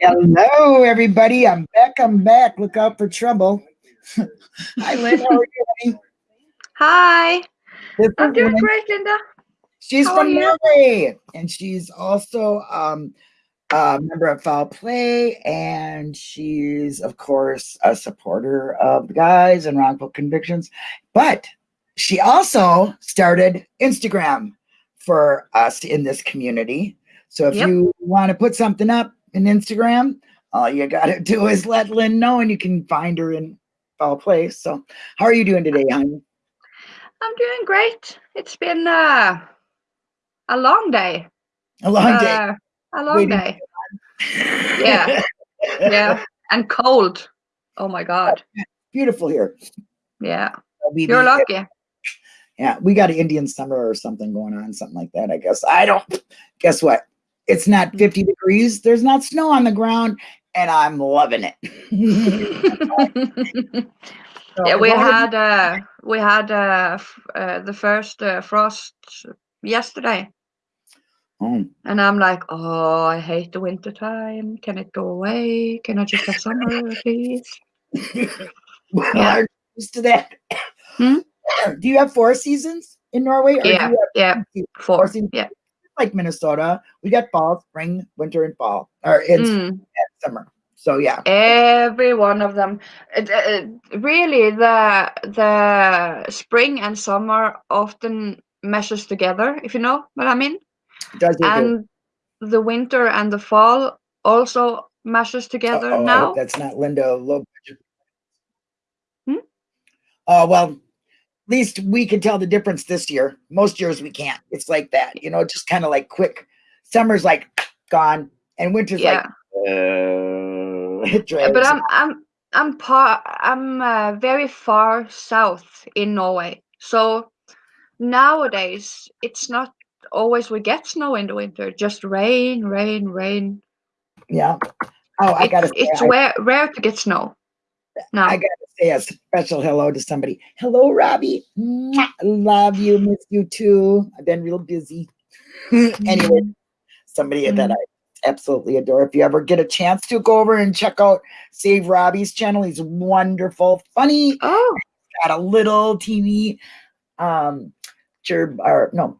Hello, everybody. I'm back. I'm back. Look out for trouble. Hi, Lynn. How are you? honey? Hi, This I'm doing great, Linda. She's How from? Norway, and she's also um, a member of Foul Play, and she's, of course, a supporter of the guys and wrongful convictions. But she also started Instagram for us in this community. So if Yep. you want to put something up in Instagram, all you got to do is let Lynn know, and you can find her in Foul Play. So, how are you doing today, honey? I'm doing great. It's been uh, a long day. A long day. Uh, a long Waiting day. yeah. Yeah, and cold. Oh my God. Beautiful here. Yeah, you're lucky. Yeah, we got an Indian summer or something going on, something like that. I guess. I don't. Guess what? It's not 50 degrees. There's not snow on the ground, and I'm loving it. So yeah, we as long as- had uh, we had uh, uh, the first uh, frost yesterday, Oh, and I'm like, oh, I hate the winter time. Can it go away? Can I just have summer, please? well, Yeah. I'm used to that. Hmm? Do you have four seasons in Norway? Or Yeah, yeah, two four. seasons? Yeah. Like Minnesota? We got fall, spring, winter, and fall, or it's Mm. summer. So yeah, Every one of them. It, uh, really, the the spring and summer often meshes together, if you know what I mean. it does. you do. And the winter and the fall also meshes together Uh-oh, now. that's not Linda low budget. Hmm? Oh well, least we can tell the difference this year. Most years we can't. It's like that, you know, just kind of like quick. Summer's like gone, and winter's Yeah. like uh, Yeah, but I'm I'm I'm par I'm uh, very far south in Norway, so nowadays it's not always we get snow in the winter. Just rain, rain, rain. yeah. Oh, I It's, gotta say, it's I, rare rare to get snow. Now, I gotta say a special hello to somebody. Hello, Robbie. Mwah. Love you, miss you too. I've been real busy. anyway, Mm. somebody that I absolutely adore. If you ever get a chance to go over and check out Save Robbie's channel, he's wonderful, funny, Oh, got a little teeny um gerb or no,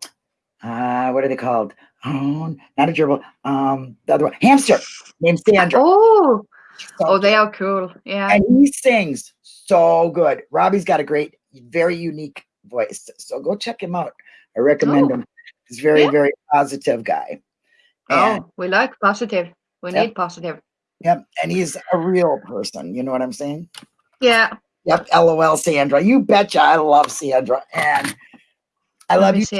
uh what are they called? Oh, not a gerbil, um the other one, hamster named Sandra. oh, So oh, they are cool. Yeah. and he sings so good. Robbie's got a great, very unique voice. So go check him out. I recommend Oh. him. He's very, Yeah. very positive guy. And Oh, we like positive. We Yep. need positive. Yep. And he's a real person. You know what I'm saying? Yeah. Yep. LOL, Sandra. You betcha. I love Sandra. And I love you too,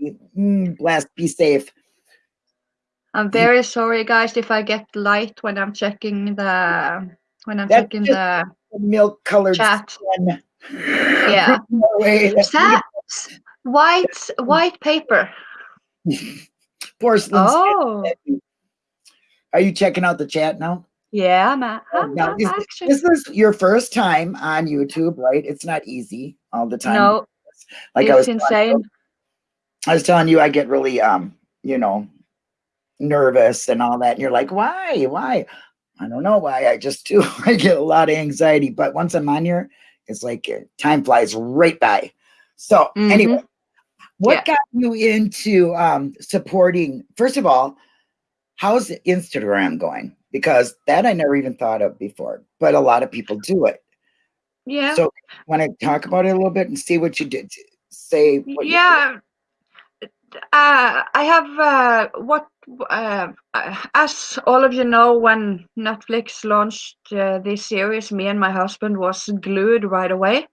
Robbie. Mm, blessed. Be safe. I'm very sorry, guys, if I get light when I'm checking the when I'm That's checking the Milk colored chat. sun. Yeah. From Norway. That's Sa- white white paper. porcelain. skin. Oh, Are you checking out the chat now? yeah, man. Oh, I'm, now, is, actually this is your first time on YouTube, right? It's not easy all the time. no, like I was, telling insane. I was telling you, I get really, um, you know, nervous and all that. And you're like, why? Why? I don't know why. I just do. I get a lot of anxiety. But once I'm on here, it's like uh, time flies right by. So anyway, what Yeah. got you into um, supporting? First of all, how's Instagram going? Because that I never even thought of before, but a lot of people do it. Yeah, So, want to talk about it a little bit and see what you did? Say, what you did? yeah. Uh, I have uh, what uh, as all of you know, when Netflix launched uh, this series, me and my husband was glued right away.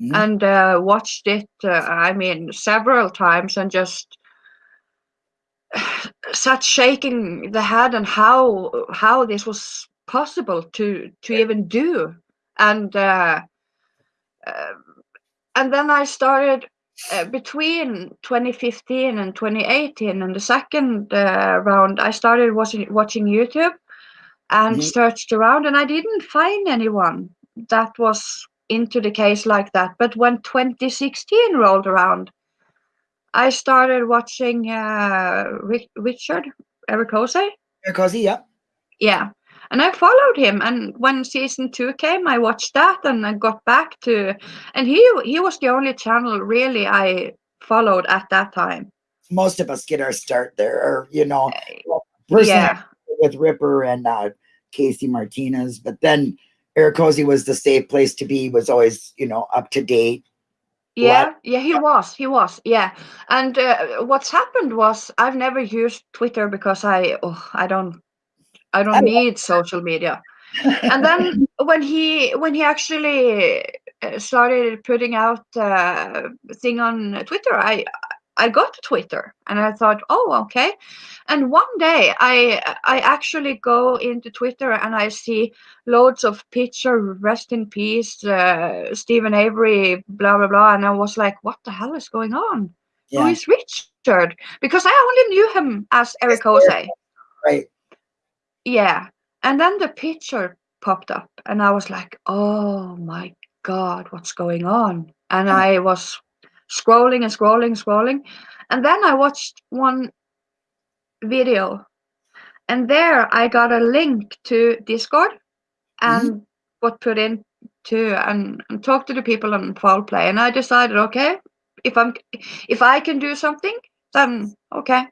Mhm. and uh, watched it uh, i mean several times and just sat shaking the head and how how this was possible to to even do and and then i started between 2015 and 2018 and the second uh, round i started watching watching youtube and Mhm. searched around and i didn't find anyone that was into the case like that but when 2016 rolled around i started watching uh, Ri- richard Ericose, Cozy, yeah. yeah and i followed him and when season two came i watched that and i got back to and he he was the only channel really i followed at that time Most of us get our start there, or you know, personally yeah with Ripper and uh, Casey Martinez, but then Eric Cozy was the safe place to be. Was always you know up to date. yeah yeah he was he was yeah and uh, what's happened was i've never used twitter because i oh, i don't i don't need social media and then when he when he actually uh, started putting out uh, thing on Twitter, I I got to Twitter and I thought, oh, okay. And one day I I actually go into Twitter and I see loads of picture, rest in peace, uh, Steven Avery, blah blah blah, and I was like, what the hell is going on? Who yeah, is Richard? Because I only knew him as Eric Eric. Jose. right. Yeah. And then the picture popped up, and I was like, oh my God, what's going on? And Hmm. I was scrolling and scrolling, and scrolling. And then I watched one video, and there I got a link to Discord and what put in to and, and talk to the people on foul play. And I decided, okay, if I'm if I can do something, then okay.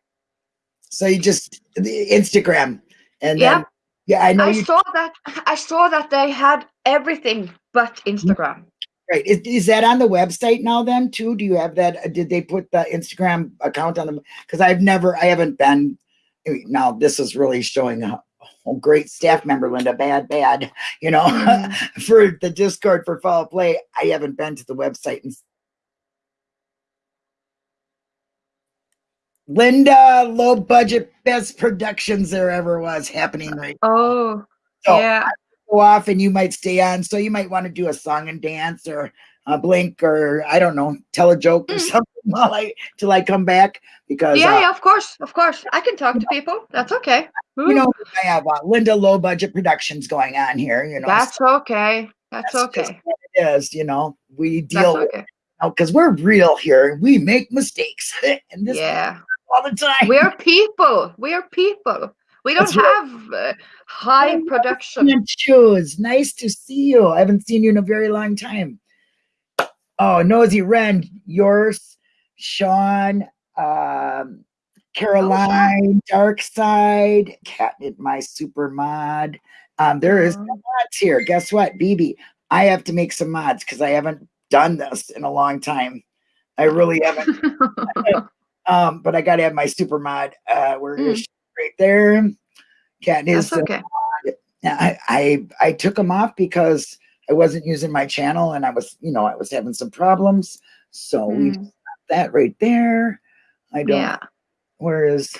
So you just the Instagram, and Yeah. then yeah, I know I saw that I saw that they had everything but Instagram. Right. Is, is that on the website now then too? Do you have that? uh, Did they put the Instagram account on them? Because I've never, I haven't been. Now this is really showing a, a great staff member, Linda. Bad, bad. You know, Mhm. for the Discord for Foul Play, I haven't been to the website. And Linda, low budget, best productions there ever was happening right. Oh, So yeah. go off and you might stay on. So you might want to do a song and dance or a blink or I don't know, tell a joke or Mm. something while I till I come back because Yeah, uh, yeah, of course, of course. I can talk to people. That's okay. you know I have uh, Linda low budget productions going on here. You know, That's okay. That's that's okay. it is. You know, we That's deal with okay. because we're real here. We make mistakes and this Yeah. All the time. We're people. We're people. We don't That's right. have uh, high Oh, production. Shoes. Nice to see you. I haven't seen you in a very long time. Oh, Nosy Ren, yours, Sean, um, Caroline, Dark Side, Catnip, my super mod. Um, there is Mhm. mods here. Guess what, BB? I have to make some mods because I haven't done this in a long time. I really haven't. Um, but I got to have my super mod. Uh, where is Mm. right there? Cat is. Okay. I, I I took them off because I wasn't using my channel and I was, you know, I was having some problems. So we Mm, that right there. I don't. Yeah. Whereas,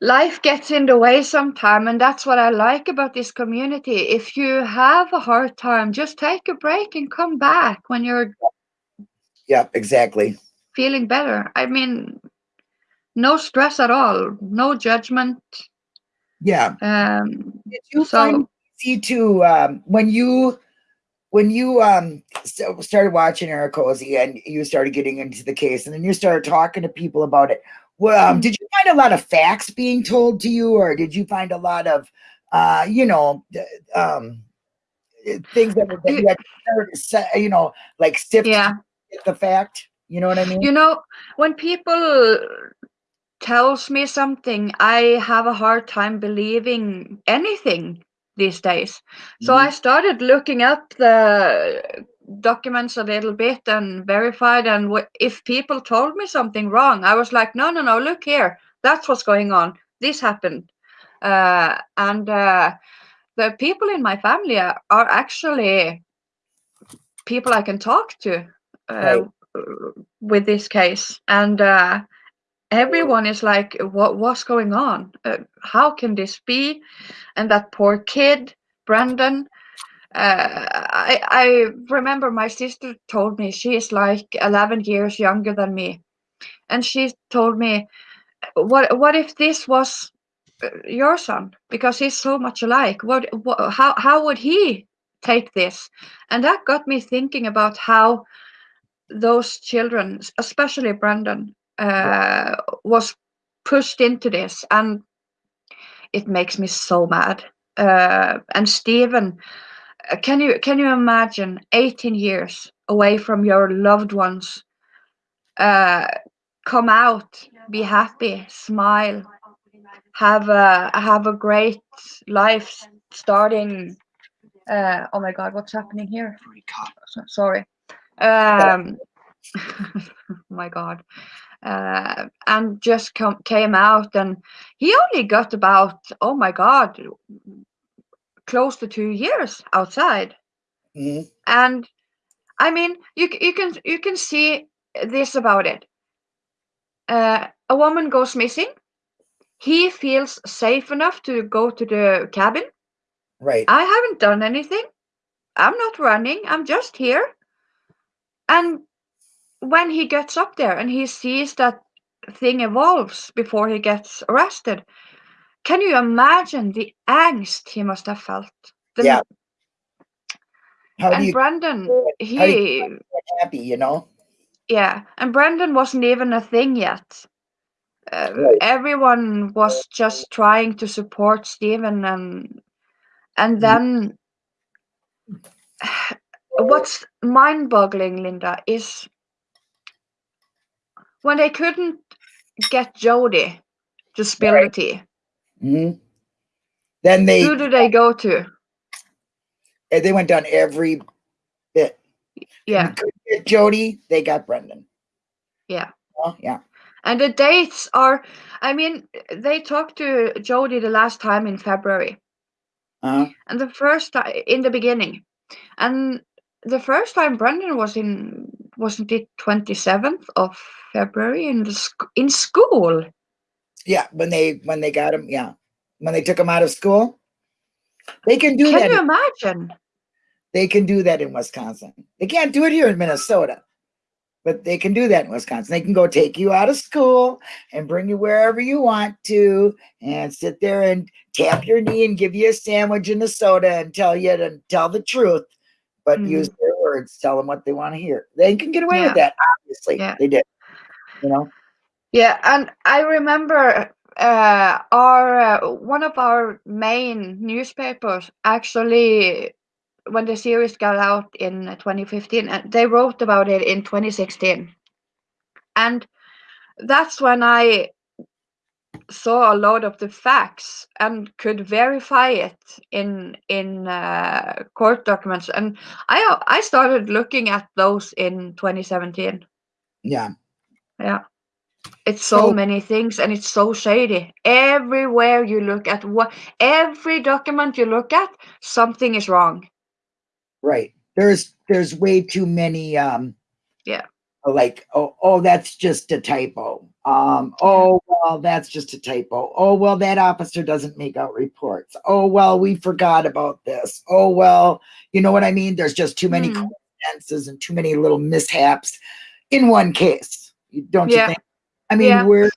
Life gets in the way sometime, and that's what I like about this community. If you have a hard time, just take a break and come back when you're yeah, exactly. Feeling better. I mean, no stress at all, no judgment. Yeah. Um, Did you So- find easy to um, when you when you um so started watching Eric Cozy and you started getting into the case and then you started talking to people about it? Well, um, Mm. did you find a lot of facts being told to you, or did you find a lot of uh, you know, um, things that, that you had you know, like sift yeah. the fact? You know what I mean? You know, when people tells me something, I have a hard time believing anything these days. So Mhm. I started looking up the documents a little bit and verified and if people told me something wrong, I was like, no, no, no, look here. That's what's going on. This happened. Uh, and uh, the people in my family are, are actually people I can talk to uh, with this case. And uh, everyone is like, what, what's going on? Uh, how can this be? And that poor kid, Brandon. Uh, I, I remember my sister told me she is like 11 years younger than me. And she told me, what, what if this was uh, your son? Because he's so much alike. What, what, how, how would he take this? And that got me thinking about how those children, especially Brandon, uh, was pushed into this. And it makes me so mad. Uh, and Steven, uh, can you can you imagine 18 years away from your loved ones? Uh, come out, be happy, smile, have a have a great life starting. Uh, oh my God, what's happening here? Sorry. Um, my God. Uh, and just come, came out and he only got about oh my god close to two years outside. Mhm. and i mean you you can you can see this about it. Uh, a woman goes missing. He feels safe enough to go to the cabin. Right. i haven't done anything. I'm not running. I'm just here and when he gets up there and he sees that thing evolves before he gets arrested can you imagine the angst he must have felt The- Yeah. How and you brandon he get happy, you know? yeah and brandon wasn't even a thing yet uh, Right. everyone was just trying to support Steven and and Mhm. then what's mind-boggling Linda is when they couldn't get Jodi to spill the tea Mhm. Then they who do they go to eh, they went down every bit. yeah Jodi, they got Brendan. Yeah. Oh, yeah. and the dates are I mean they talked to Jodi the last time in February Uh, and the first time in the beginning and the first time Brendan was in wasn't it 27th of February in the sc- in school yeah, when they when they got him, yeah. When they took him out of school. They can do can that. you imagine They can do that in Wisconsin. They can't do it here in Minnesota. But they can do that in Wisconsin. They can go take you out of school and bring you wherever you want to and sit there and tap your knee and give you a sandwich and a soda and tell you to tell the truth, but use their words, tell them what they want to hear. They can get away with that, obviously. Yeah. They did. You know? yeah and I remember uh, our uh, one of our main newspapers actually when the series got out in 2015 and they wrote about it in 2016 and that's when i saw a lot of the facts and could verify it in in uh, court documents and i i started looking at those in 2017 Yeah. yeah it's so, So- many things and it's so shady everywhere you look at what every document you look at something is wrong Right. There's there's way too many um Yeah. Like oh oh that's just a typo. Um oh well that's just a typo. Oh well that officer doesn't make out reports. Oh well we forgot about this. Oh well, you know what I mean? There's just too many Hmm. coincidences and too many little mishaps in one case. Don't you Yeah. think? I mean, Yeah. we're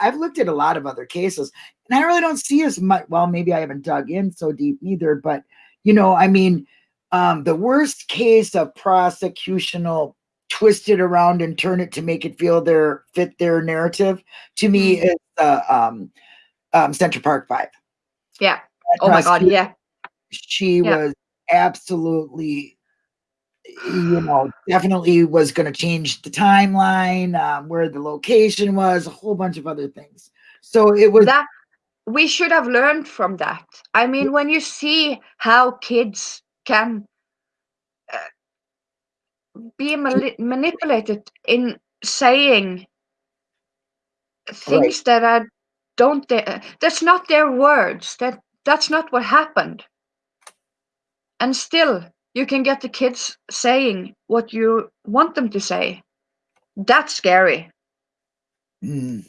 I've looked at a lot of other cases and I really don't see as much. Well, maybe I haven't dug in so deep either, but you know, I mean, um, the worst case of prosecutional twist it around and turn it to make it feel their fit their narrative to me Mhm. is uh, um, um, Central Park Five. yeah That oh my god prosecutor, yeah she Yeah. was absolutely you know definitely was going to change the timeline um, where the location was a whole bunch of other things so it was that we should have learned from that i mean when you see how kids can uh, be mali- manipulated in saying things that are don't they, that's not their words that that's not what happened. And still you can get the kids saying what you want them to say. That's scary. Mm,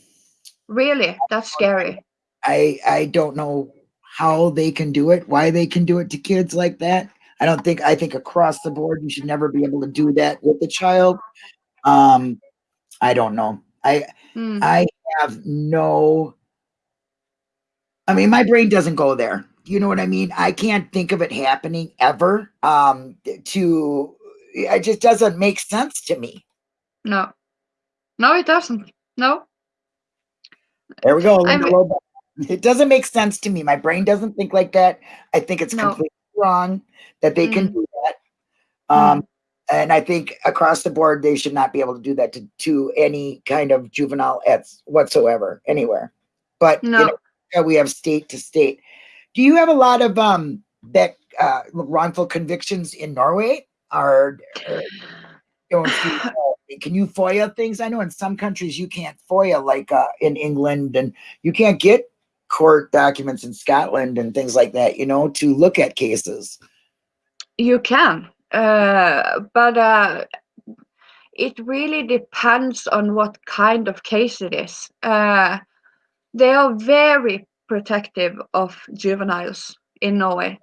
really that's scary. I i don't know how they can do it why they can do it to kids like that i don't think i think across the board you should never be able to do that with a child um i don't know i Hmm. I have no. I mean, my brain doesn't go there. You know what I mean? I can't think of it happening ever. Um, to it just doesn't make sense to me. no no it doesn't no There we go, I Linda mean- Lobo. It doesn't make sense to me. My brain doesn't think like that. I think it's No. completely wrong that they can Mm. do that. Um, and I think across the board, they should not be able to do that to, to any kind of juvenile at whatsoever, anywhere. But No. you know, uh, we have state to state. Do you have a lot of um that uh, wrongful convictions in Norway? Or, or you know, can you FOIA things? I know in some countries you can't FOIA, like uh, in England, and you can't get court documents in Scotland and things like that. You know, to look at cases. You can, uh, but uh, it really depends on what kind of case it is. Uh, they are very protective of juveniles in Norway.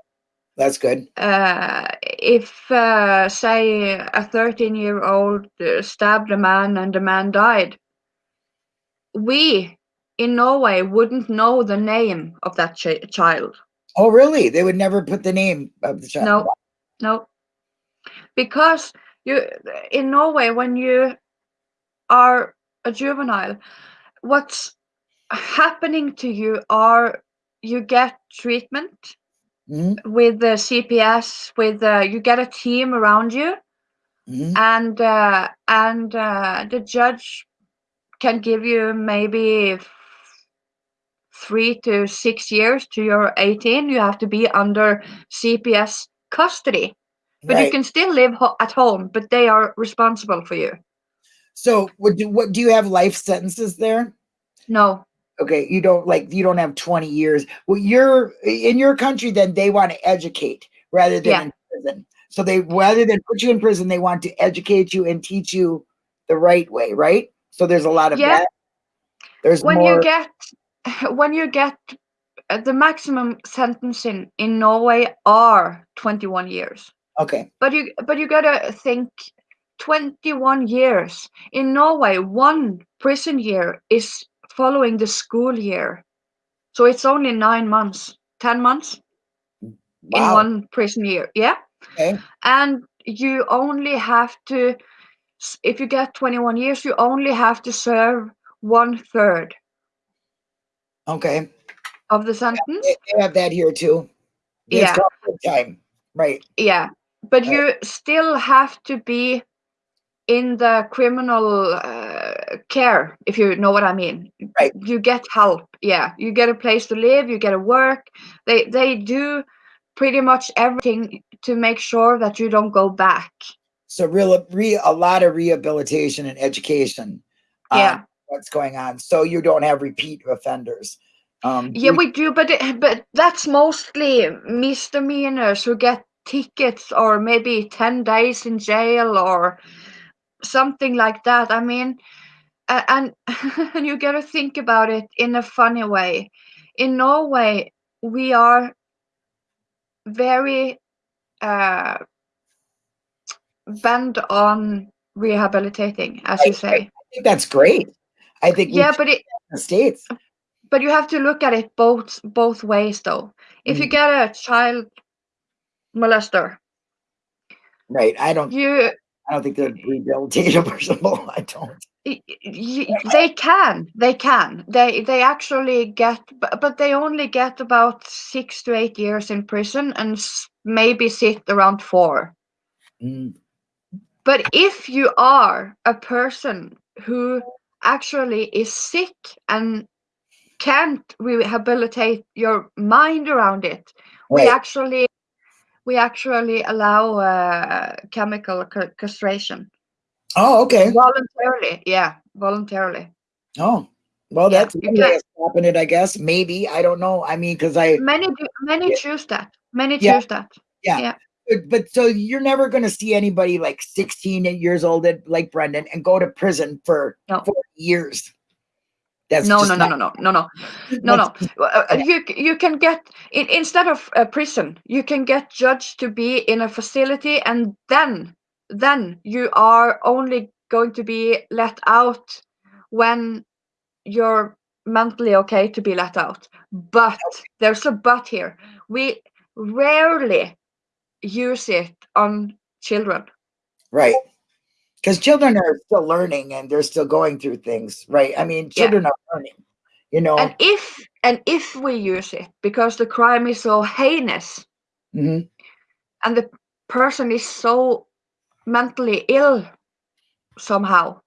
That's good. Uh, if, uh, say, a 13 year old stabbed a man and the man died, we in Norway wouldn't know the name of that ch- child. Oh, really? They would never put the name of the child. No, no, because you in Norway when you are a juvenile, what's happening to you are you get treatment Mhm, with the CPS, with uh, you get a team around you, mhm. and uh, and uh, the judge can give you maybe three to six years to your 18. You have to be under CPS custody. But you can still live ho- at home, but they are responsible for you. So, would do what? Do you have life sentences there? No, Okay, you don't like you don't have twenty years. Well, you're in your country. Then they want to educate rather than Yeah. in prison. So they rather than put you in prison, they want to educate you and teach you the right way, right? So there's a lot of Yeah. that. There's when more. you get when you get uh, the maximum sentence in in Norway are 21 years. okay, But you but you gotta think 21 years in Norway. One prison year is following the school year, so it's only nine months, ten months in one prison year. Yeah. Okay, and you only have to if you get 21 years you only have to serve one third okay. of the sentence They, have that here too. It's Yeah. time, right? yeah but Right. you still have to be in the criminal uh, care if you know what i mean Right. you get help yeah you get a place to live you get a work they they do pretty much everything to make sure that you don't go back So real, re, a lot of rehabilitation and education. on yeah what's going on, so you don't have repeat offenders. Um, Yeah, we do, but it, but that's mostly misdemeanors who get tickets or maybe ten days in jail or something like that. I mean, and and you got to think about it in a funny way. In Norway, we are very uh, bent on rehabilitating, as you say. I think that's great. I think Yeah, but it states. but you have to look at it both both ways though. If you Mm. get a child molester, Right. I don't. you I don't think they're rehabilitatable. I don't. they can they can they they actually get but, but they only get about six to eight years in prison and maybe sit around four Mm, but if you are a person who actually is sick and can't rehabilitate your mind around it we actually we actually allow uh, chemical castration Oh, okay. voluntarily yeah voluntarily Oh, well, that's way stopping it, I guess. Maybe I don't know. I mean, because I, many do, many Yeah. choose that many Yeah. choose that but, but so you're never going to see anybody like 16 years old like Brendan and go to prison for No. 40 years. That's no no no no no no no. No no. Uh, uh, you you can get in, instead of a prison you can get judged to be in a facility and then then you are only going to be let out when you're mentally okay to be let out. But there's a but here. We rarely use it on children Right. Because children are still learning and they're still going through things, right? I mean, Yeah. children are learning. you know. And if and if we use it because the crime is so heinous hmm and the person is so mentally ill somehow,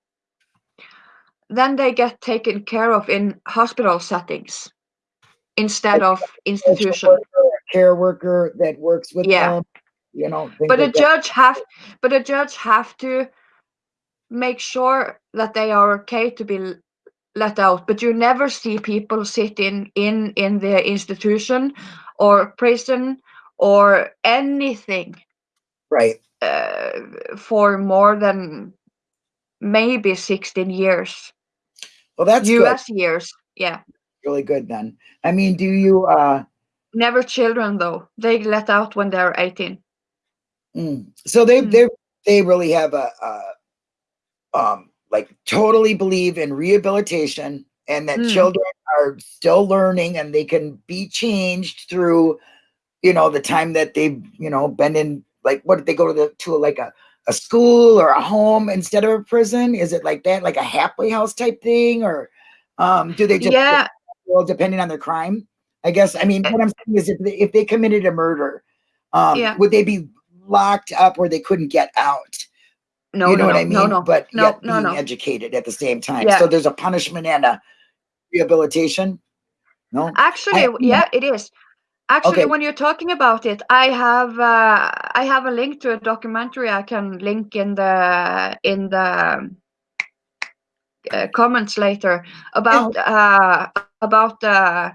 then they get taken care of in hospital settings instead of institution. care worker that works with Yeah. them, you know. But a judge have but a judge have to make sure that they are okay to be let out. But you never see people sit in in in the institution or prison or anything right. uh, for more than maybe 16 years Well, that's good. us years yeah Really good then. I mean, do you? uh never children though they let out when they're 18 mm. So they Mm. they they really have a, a um like totally believe in rehabilitation and that Mm. children are still learning and they can be changed through you know the time that they've you know been in like what did they go to the to like a a school or a home instead of a prison is it like that like a halfway house type thing or um do they just yeah well depending on their crime i guess i mean what i'm saying is if they, if they committed a murder um Yeah. would they be locked up where they couldn't get out. No you know no what i mean no no but no yet no being no. educated at the same time. Yeah. so there's a punishment and a rehabilitation? No? Actually I- yeah it is. Actually Okay. when you're talking about it i have uh, i have a link to a documentary i can link in the in the uh, comments later about uh about uh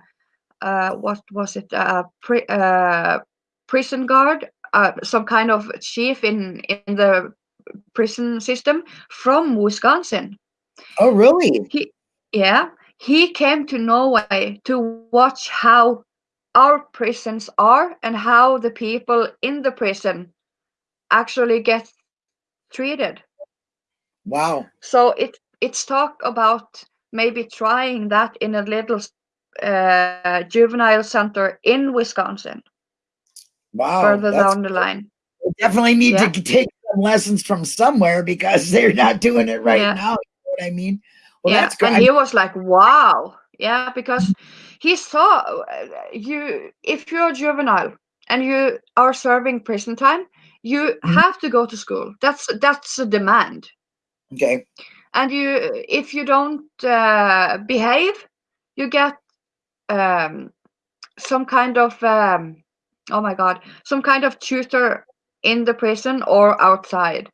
uh what was it? Uh, pri- uh prison guard uh some kind of chief in in the prison system from wisconsin. Oh really? He yeah he came to norway to watch how our prisons are and how the people in the prison actually get treated. Wow. So it it's talk about maybe trying that in a little uh, juvenile center in wisconsin wow further that's down the line. They definitely need Yeah. to take some lessons from somewhere because they're not doing it right Yeah. now you know what i mean? Well yeah that's good. and he was like wow. Yeah because he saw uh, you if you're a juvenile and you are serving prison time you Mhm. have to go to school. That's that's a demand. Okay. And you if you don't uh, behave you get um, some kind of um, oh my god. Some kind of tutor in the prison or outside.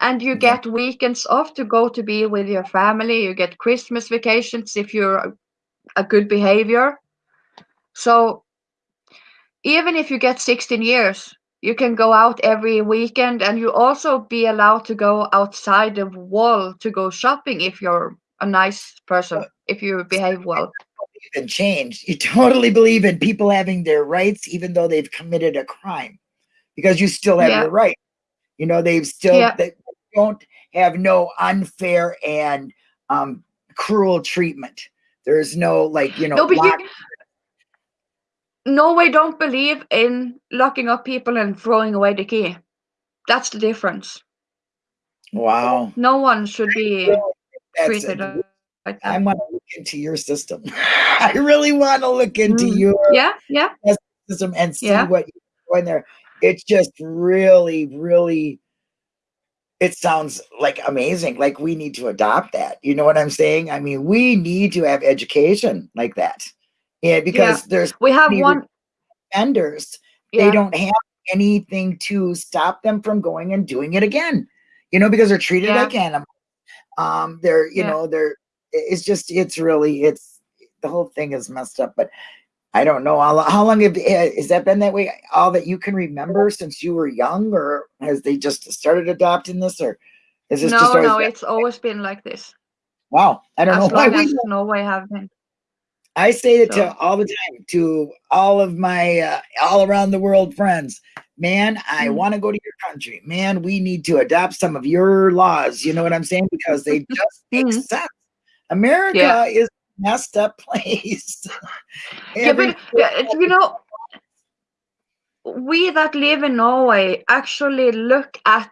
And you get weekends off to go to be with your family. You get christmas vacations if you're a good behavior. So even if you get 16 years you can go out every weekend and you also be allowed to go outside the wall to go shopping if you're a nice person if you behave well believe in change. You totally believe in people having their rights, even though they've committed a crime, because you still have Yeah. your right. You know, they've still Yeah. they don't have no unfair and um, cruel treatment. There's no like you know. no you norway don't believe in locking up people and throwing away the key that's the difference wow, no one should be treated like I want to look into your system. I really want to look into Mm. your yeah yeah system and see Yeah. what you're doing there. It's just really, really. It sounds like amazing. Like we need to adopt that. You know what I'm saying? I mean, we need to have education like that. Yeah, because there's we have one offenders. yeah They don't have anything to stop them from going and doing it again. You know, because they're treated Yeah. like animals. Um, they're, you Yeah. know, they're it's just it's really it's the whole thing is messed up. But I don't know how, how long have, eh, has that been that way? All that you can remember since you were young, or has they just started adopting this, or is this no always no it's always been like this wow? I don't as know why we. norway have been I say it so- to all the time to all of my uh, all around the world friends. Man, I Mm. want to go to your country. Man, we need to adopt some of your laws. You know what I'm saying? Because they just make Mhm. sense. America Yeah. is a messed up place. yeah but uh, you know we that live in norway actually look at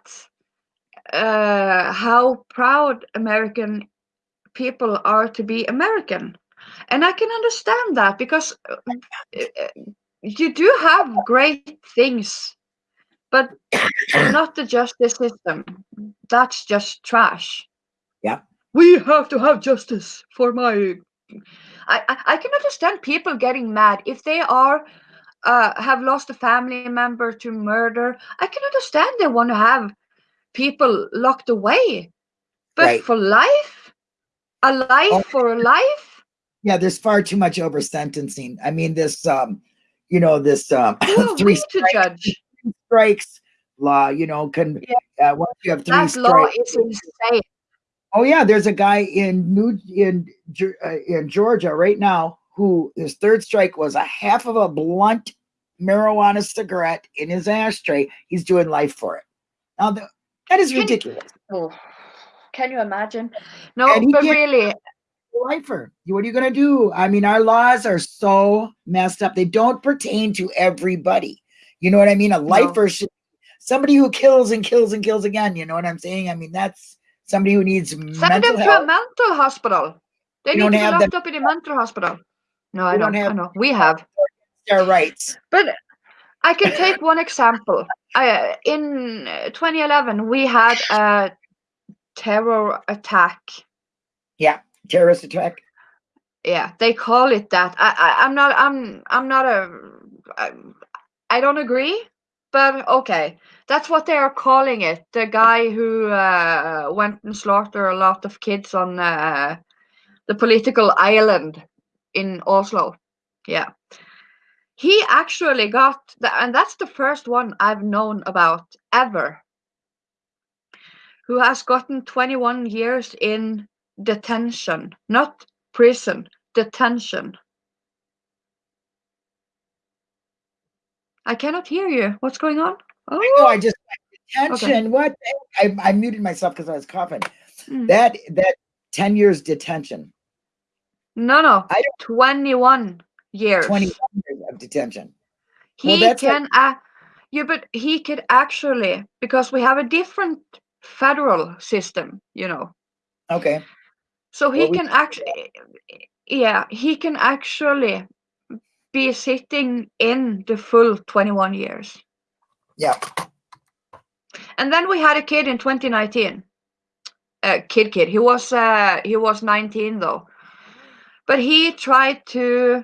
uh, how proud american people are to be american and I can understand that because uh, uh, you do have great things, but not the justice system. That's just trash. Yeah. We have to have justice for my. I, I, I can understand people getting mad if they are uh, have lost a family member to murder. I can understand they want to have people locked away, but Right. for life, a life Oh. for a life. Yeah, there's far too much over sentencing. I mean, this, um, you know, this um, Who three we to judge? strikes law. You know, can uh, once you have three That law strikes. is insane. Oh yeah, there's a guy in New in uh, in Georgia right now who his third strike was a half of a blunt marijuana cigarette in his ashtray. He's doing life for it. Now the, that is Can- ridiculous. Oh, can you imagine? No, but really, lifer. What are you going to do? I mean, our laws are so messed up. They don't pertain to everybody. You know what I mean? A lifer should somebody who kills and kills and kills again. You know what I'm saying? I mean, that's somebody who needs send mental them to a mental hospital. They We need to be locked up in a mental hospital. No, I don't I have- know. We have. Their rights. But I can take one example. I, in uh, 2011, we had a terror attack. Yeah, terrorist attack. Yeah, they call it that. I, I I'm not. I'm. I'm not a. I, I don't agree, but okay, that's what they are calling it. The guy who uh, went and slaughtered a lot of kids on uh, the political island in Oslo. Yeah. He actually got, the, and that's the first one I've known about ever, who has gotten 21 years in detention, not prison, detention. I cannot hear you. What's going on? No, Oh, I just detention. What? I, I muted myself because I was coughing. Mm. That that ten years detention, no, no. I 21 years. twenty years of detention. he well, that's like- can uh, yeah but he could actually because we have a different federal system you know Okay. so he Well, we- can actually yeah he can actually be sitting in the full 21 years. Yeah. and then we had a kid in 2019 uh, kid kid. He was uh, he was 19 though. But he tried to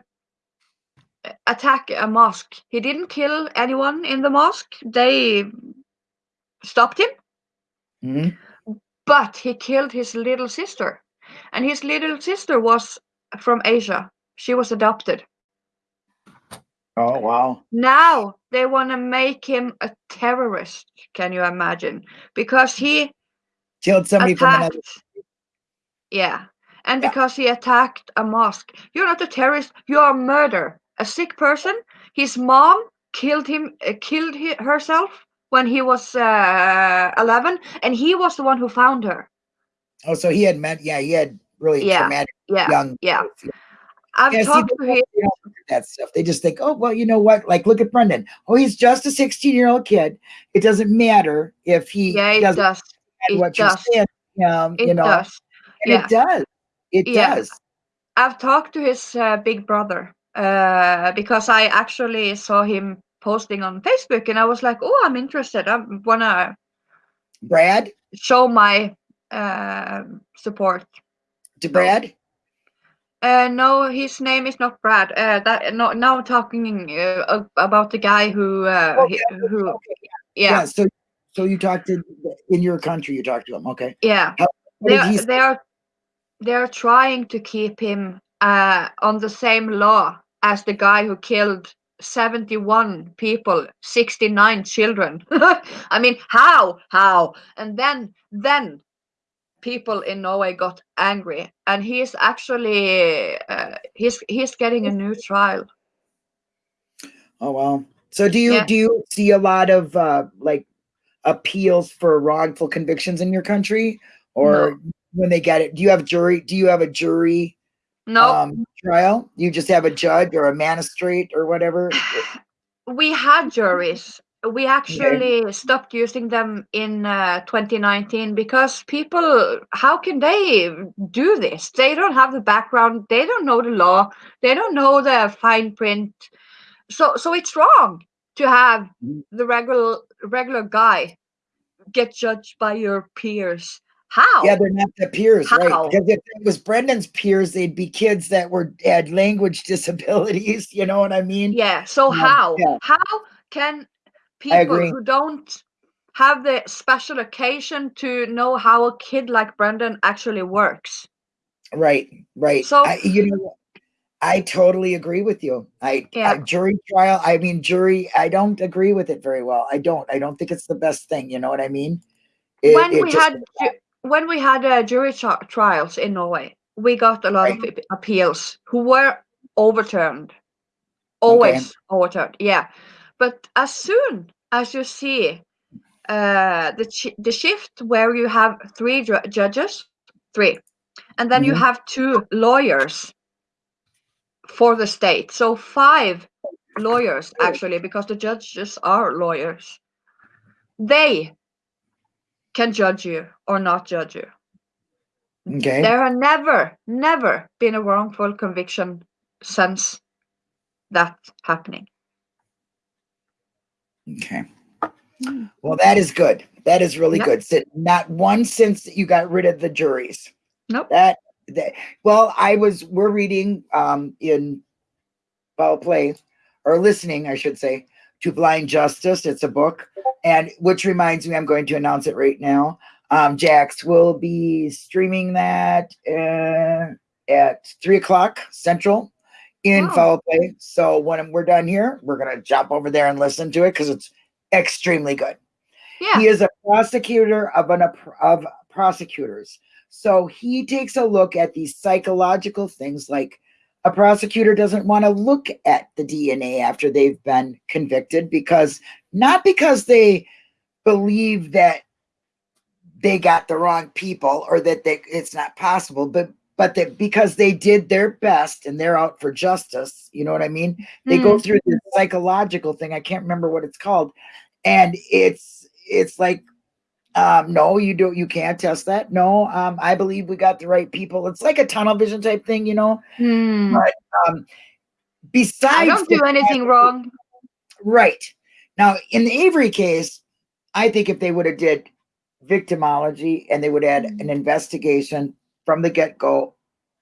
attack a mosque. He didn't kill anyone in the mosque. They stopped him. Mhm. but he killed his little sister. And his little sister was from asia. She was adopted Oh wow. now they want to make him a terrorist can you imagine because he Killed somebody from attacked yeah and Yeah. because he attacked a mosque you're not a terrorist you're a murder a sick person his mom killed him uh, killed hi- herself when he was uh, 11 and he was the one who found her Oh, so he had met. Yeah, he had really Yeah. traumatic yeah young. yeah. I've Yeah, talked they to him don't- they don't look at that stuff. They just think, oh well, you know what? Like, look at Brendan. Oh, he's just a 16 year old kid. It doesn't matter if he yeah it doesn't does it what you're does. saying. Um, it you know, does and yeah. it does. It Yeah. does. I've talked to his uh, big brother uh, because I actually saw him posting on Facebook, and I was like, "Oh, I'm interested. I wanna Brad show my uh, support." to Brad. Uh, no, his name is not Brad. Uh, that no, now talking uh, about the guy who uh, yeah, who okay, yeah Yeah. So, so you talked to in your country. You talked to him. Okay. yeah. What they are, they are they are trying to keep him uh, on the same law as the guy who killed 71 people 69 children i mean how how and then then people in norway got angry and he's actually uh, he's he's getting a new trial Oh well. So do you Yeah. do you see a lot of uh like appeals for wrongful convictions in your country? Or when they get it, do you have jury do you have a jury no um trial? You just have a judge or a magistrate or whatever? we had juries we actually stopped using them in uh, 2019 because people how can they do this they don't have the background they don't know the law they don't know the fine print so so it's wrong to have Mhm. the regular regular guy get judged by your peers how Yeah, they're not the peers, right? How? Because if it was Brendan's peers, they'd be kids that were had language disabilities. You know what I mean? yeah so Um, how yeah. how can people who don't have the special occasion to know how a kid like brendan actually works Right, right. So- I, you know, I totally agree with you. I, Yeah. I jury trial. I mean, jury. I don't agree with it very well. I don't. I don't think it's the best thing. You know what I mean? It- when it we just- had when we had uh, jury trials in Norway, we got a lot of appeals who were overturned, always overturned. Yeah, but as soon as you see uh, the chi- the shift where you have three ju- judges, three, and then you Mhm. have two lawyers for the state, so five lawyers actually, because the judges are lawyers. They can judge you or not judge you. okay. There have never, never been a wrongful conviction since that happening. Okay. Mm. Well, that is good. That is really Yeah. good. So not one since you got rid of the juries. Nope. That that well, I was we're reading um in foul play or listening, I should say, to Blind Justice. It's a book, and which reminds me, I'm going to announce it right now. Um, Jax will be streaming that uh, at three o'clock central in Wow. play. So when we're done here, we're gonna jump over there and listen to it because it's extremely good. Yeah. He is a prosecutor of an of prosecutors. So he takes a look at these psychological things like a prosecutor doesn't want to look at the DNA after they've been convicted because not because they believe that they got the wrong people or that they, it's not possible, but but that because they did their best and they're out for justice, you know what I mean? They go Mm. through this psychological thing. I can't remember what it's called, and it's it's like um no you don't you can't test that no um i believe we got the right people it's like a tunnel vision type thing you know Hmm. Right. um besides I don't the do anything wrong. right now in the avery case i think if they would have did victimology and they would add an investigation from the get-go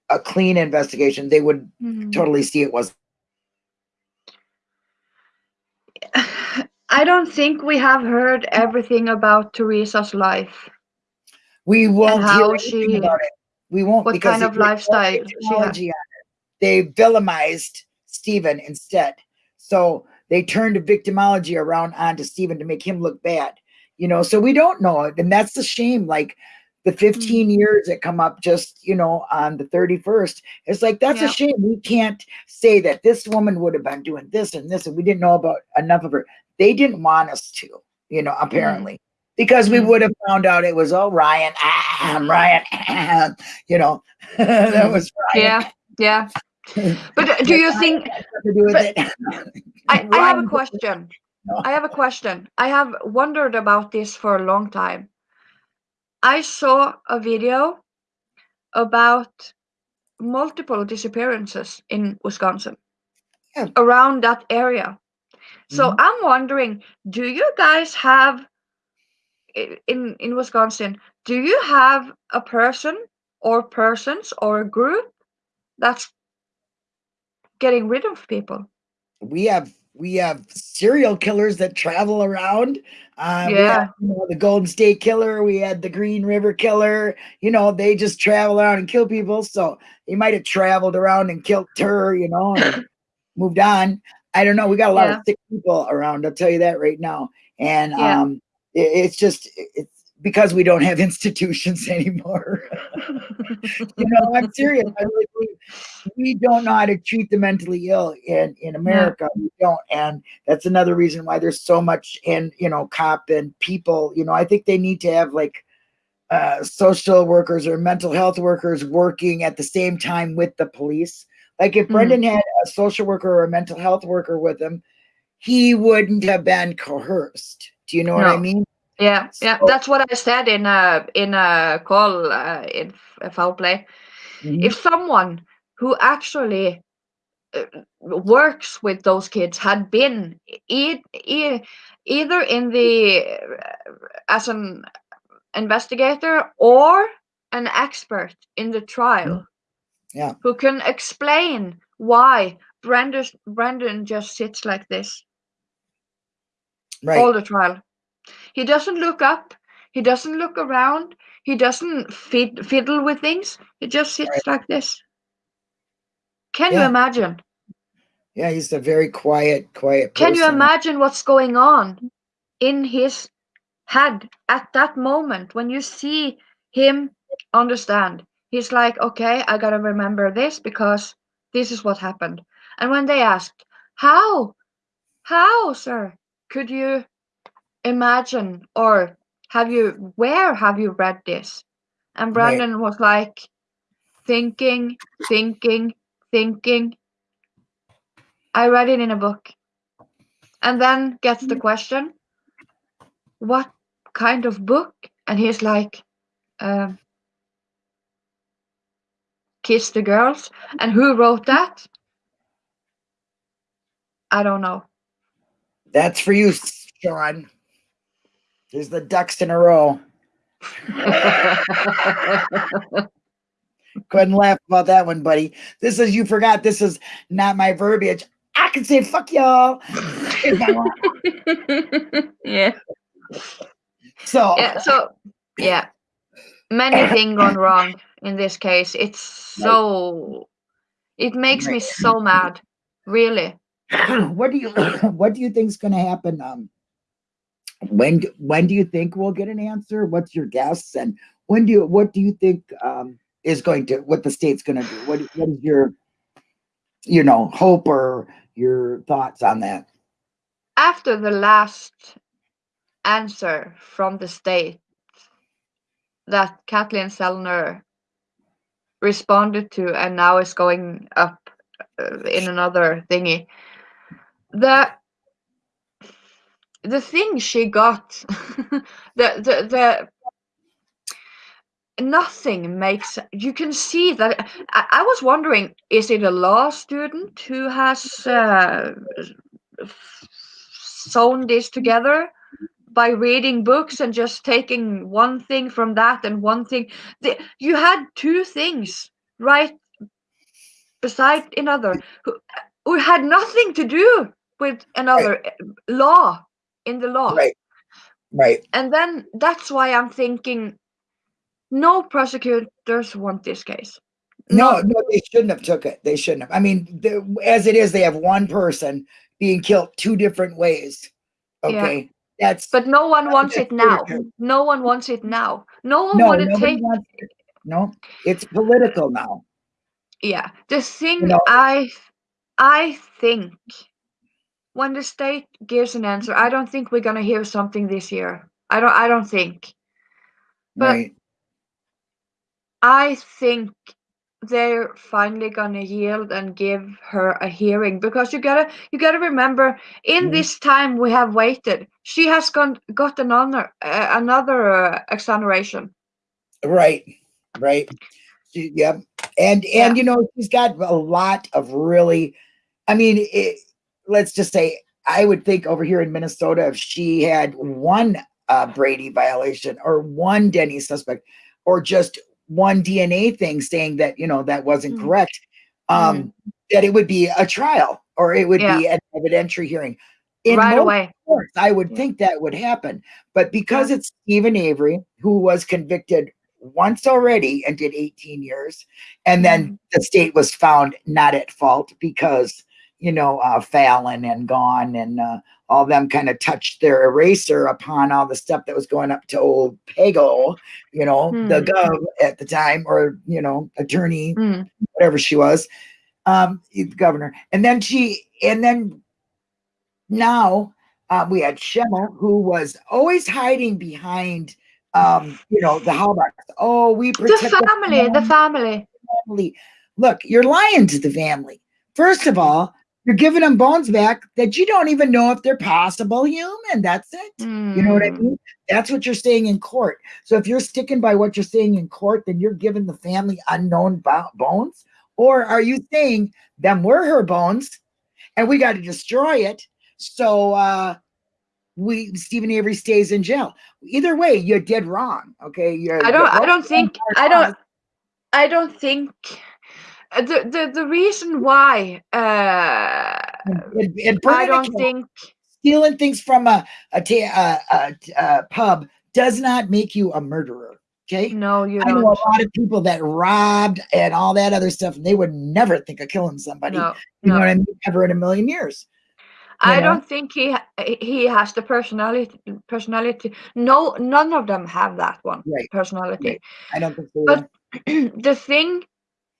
a clean investigation they would Hmm. totally see it was I don't think we have heard everything about Teresa's life. we won't how hear she- about it we won't what because kind of lifestyle she had. victimology on it. they villainized Steven instead. So they turned victimology around onto Steven to make him look bad. You know, so we don't know. And that's the shame. Like the 15 Mm. years that come up just, you know, on the 31st. It's like that's Yeah. a shame. We can't say that this woman would have been doing this and this, and we didn't know about enough of her. They didn't want us to, you know, apparently. Because we Mm. would have found out it was oh Ryan, ah, I'm Ryan, ah, you know, that Mm. was Ryan. Yeah, yeah. But uh, do you think to do with it. I, I have a question. No. I have a question. I have wondered about this for a long time. I saw a video about multiple disappearances in Wisconsin Yeah. around that area. So Mhm. I'm wondering, do you guys have in in Wisconsin, do you have a person or persons or a group that's getting rid of people? we have we have serial killers that travel around. Uh, Yeah. you know, the Golden State Killer. We had the Green River Killer. You know, they just travel around and kill people. So they might have traveled around and killed her. You know, and moved on. I don't know. We got a lot Yeah. of sick people around. I'll tell you that right now. And Yeah. um, it, it's just it's because we don't have institutions anymore. you know, I'm serious. I really believe we don't know how to treat the mentally ill in in America. We don't, and that's another reason why there's so much in you know cop and people. You know, I think they need to have like uh, social workers or mental health workers working at the same time with the police. Like if Mhm. Brendan had a social worker or a mental health worker with him, he wouldn't have been coerced. Do you know what I mean? Yeah, yeah, So- that's what I said in a in a call uh, in f- foul play. Mhm. If someone who actually uh, works with those kids had been e- e- either in the uh, as an investigator or an expert in the trial, Yeah. who can explain why Brendan Brendan just sits like this right. all the trial. He doesn't look up. He doesn't look around. He doesn't fid- fiddle with things. He just sits Right. like this. Can you imagine? yeah, he's a very quiet, quiet Can you imagine what's going on in his head at that moment when you see him understand? He's like, okay, I gotta remember this because this is what happened. And when they asked, how, how, sir, could you imagine or have you, where have you read this? And Right. Brendan was like, thinking, thinking, thinking. I read it in a book. And then gets the question, what kind of book? And he's like, um, Kiss the Girls. And who wrote that? I don't know. That's for you, Sean. There's the ducks in a row. Go ahead and laugh about that one, buddy. This is you forgot. This is not my verbiage. I can say fuck y'all if I want. yeah. So yeah so yeah many things gone wrong in this case it's so it makes me so mad really what do you what do you think's going to happen? Um, when when do you think we'll get an answer? What's your guess? And when do you what do you think um, is going to what the state's going to do? What what is your you know hope or your thoughts on that? after the last answer from the state that Kathleen Zellner responded to and now is going up uh, in another thingy the the thing she got the the the nothing makes you can see that I, I was wondering is it a law student who has uh, sewn this together by reading books and just taking one thing from that and one thing? The, you had two things right beside another who, who had nothing to do with another uh, law in the law Right. Right. and then that's why i'm thinking no prosecutors want this case No, None. no, they shouldn't have took it. They shouldn't have. I mean, the, as it is, they have one person being killed two different ways. Yeah. Okay, that's but no one wants it now no one wants it now no one no, want to take wants it. No, it's political now. yeah the thing know- i i think when the state gives an answer i don't think we're going to hear something this year i don't i don't think But- right. i think they're finally going to yield and give her a hearing because you gotta you gotta remember in Mhm. this time we have waited she has gone got another uh, another uh, exoneration Right, right. Yep. And Yeah. and you know she's got a lot of really. I mean, it, let's just say I would think over here in Minnesota, if she had one uh, Brady violation or one Denny suspect, or just one DNA thing saying that you know that wasn't Mm. correct, um, that it would be a trial or it would be an evidentiary hearing. In right away course, I would Yeah. think that would happen. But because it's Steven Avery, who was convicted once already and did 18 years, and then Mhm. the state was found not at fault because, you know, uh, Fallon and Gahn and uh, all them kind of touched their eraser upon all the stuff that was going up to old Pago, you know, the Hmm. gov at the time, or, you know, attorney Mm. whatever she was, um, the governor. And then she, and then now uh, we had Schimel, who was always hiding behind, um, you know, the Halbachs. Oh, we the family the family family. Look, you're lying to the family. First of all, you're giving them bones back that you don't even know if they're possible human. That's it. You know what I Mm. mean? That's what you're saying in court. So if you're sticking by what you're saying in court, then you're giving the family unknown bones. Or are you saying them were her bones and we got to destroy it? So uh we Steven Avery stays in jail. Either way, you did wrong. Okay. You're, I don't. I don't think. I don't. I don't think. Uh, The the the reason why. Uh, I don't think. stealing things from a a, a, a, a pub does not make you a murderer. Okay. No, you I know don't. a lot of people that robbed and all that other stuff, and they would never think of killing somebody. No, you know no. what I mean? Ever in a million years. I know? don't think he he has the personality. Personality. No, none of them have that one Right. personality. Right. I don't think so. But the thing